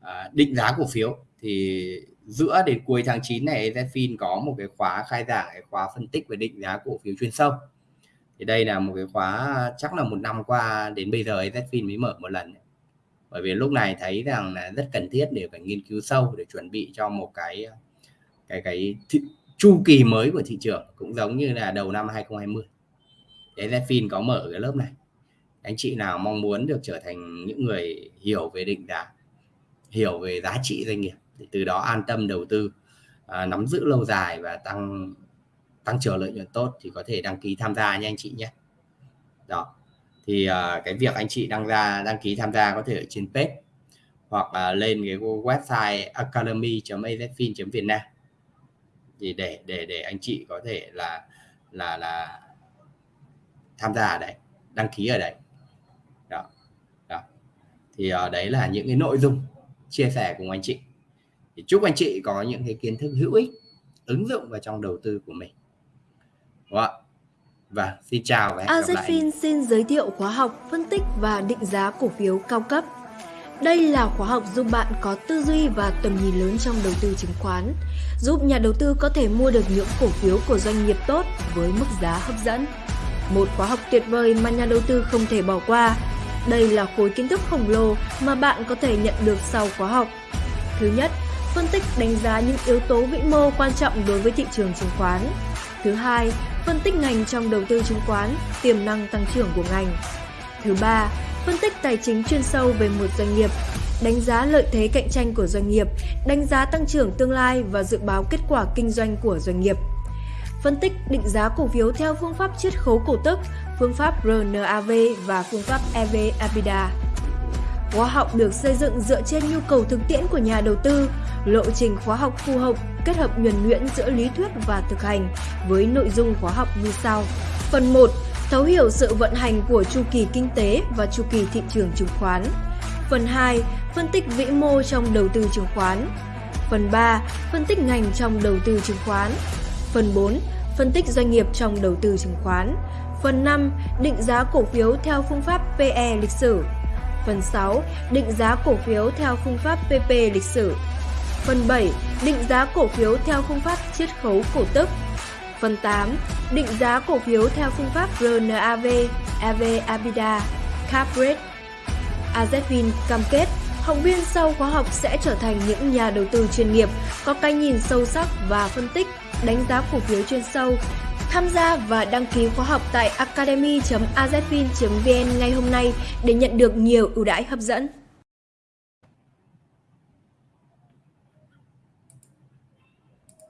à, định giá cổ phiếu thì giữa đến cuối tháng 9 này Zfin có một cái khóa khai giảng cái khóa phân tích về định giá cổ phiếu chuyên sâu. Thì đây là một cái khóa chắc là một năm qua đến bây giờ Zfin mới mở một lần bởi vì lúc này thấy rằng là rất cần thiết để phải nghiên cứu sâu để chuẩn bị cho một cái cái cái thị, chu kỳ mới của thị trường cũng giống như là đầu năm 2020 để Zfin có mở cái lớp này. Anh chị nào mong muốn được trở thành những người hiểu về định giá hiểu về giá trị doanh nghiệp thì từ đó an tâm đầu tư à, nắm giữ lâu dài và tăng tăng trưởng lợi nhuận tốt thì có thể đăng ký tham gia nha anh chị nhé. Đó thì uh, cái việc anh chị đăng ra đăng ký tham gia có thể ở trên page hoặc là lên cái website academy.azfin.việt nam thì để để để anh chị có thể là là là tham gia ở đấy đăng ký ở đấy. Đó đó. Thì uh, đấy là những cái nội dung chia sẻ cùng anh chị. Thì chúc anh chị có những cái kiến thức hữu ích ứng dụng vào trong đầu tư của mình. Đúng không ạ? Và xin chào và hẹn gặp lại AZFIN xin giới thiệu khóa học phân tích và định giá cổ phiếu cao cấp. Đây là khóa học giúp bạn có tư duy và tầm nhìn lớn trong đầu tư chứng khoán, giúp nhà đầu tư có thể mua được những cổ phiếu của doanh nghiệp tốt với mức giá hấp dẫn. Một khóa học tuyệt vời mà nhà đầu tư không thể bỏ qua. Đây là khối kiến thức khổng lồ mà bạn có thể nhận được sau khóa học. Thứ nhất, phân tích đánh giá những yếu tố vĩ mô quan trọng đối với thị trường chứng khoán. Thứ hai, phân tích ngành trong đầu tư chứng khoán, tiềm năng tăng trưởng của ngành. Thứ ba, phân tích tài chính chuyên sâu về một doanh nghiệp, đánh giá lợi thế cạnh tranh của doanh nghiệp, đánh giá tăng trưởng tương lai và dự báo kết quả kinh doanh của doanh nghiệp. Phân tích định giá cổ phiếu theo phương pháp chiết khấu cổ tức, phương pháp RNAV và phương pháp EV-EBITDA. Khóa học được xây dựng dựa trên nhu cầu thực tiễn của nhà đầu tư, lộ trình khóa học phù hợp kết hợp nhuần nhuyễn giữa lý thuyết và thực hành với nội dung khóa học như sau. Phần 1. Thấu hiểu sự vận hành của chu kỳ kinh tế và chu kỳ thị trường chứng khoán. Phần 2. Phân tích vĩ mô trong đầu tư chứng khoán. Phần 3. Phân tích ngành trong đầu tư chứng khoán. Phần 4. Phân tích doanh nghiệp trong đầu tư chứng khoán. Phần 5. Định giá cổ phiếu theo phương pháp PE lịch sử. Phần 6. Định giá cổ phiếu theo phương pháp PP lịch sử. Phần 7. Định giá cổ phiếu theo phương pháp chiết khấu cổ tức. Phần 8. Định giá cổ phiếu theo phương pháp RNAV, EV abida Cap Rate. AZFIN cam kết học viên sau khóa học sẽ trở thành những nhà đầu tư chuyên nghiệp, có cái nhìn sâu sắc và phân tích, đánh giá cổ phiếu chuyên sâu. Tham gia và đăng ký khóa học tại academy.azfin.vn ngay hôm nay để nhận được nhiều ưu đãi hấp dẫn.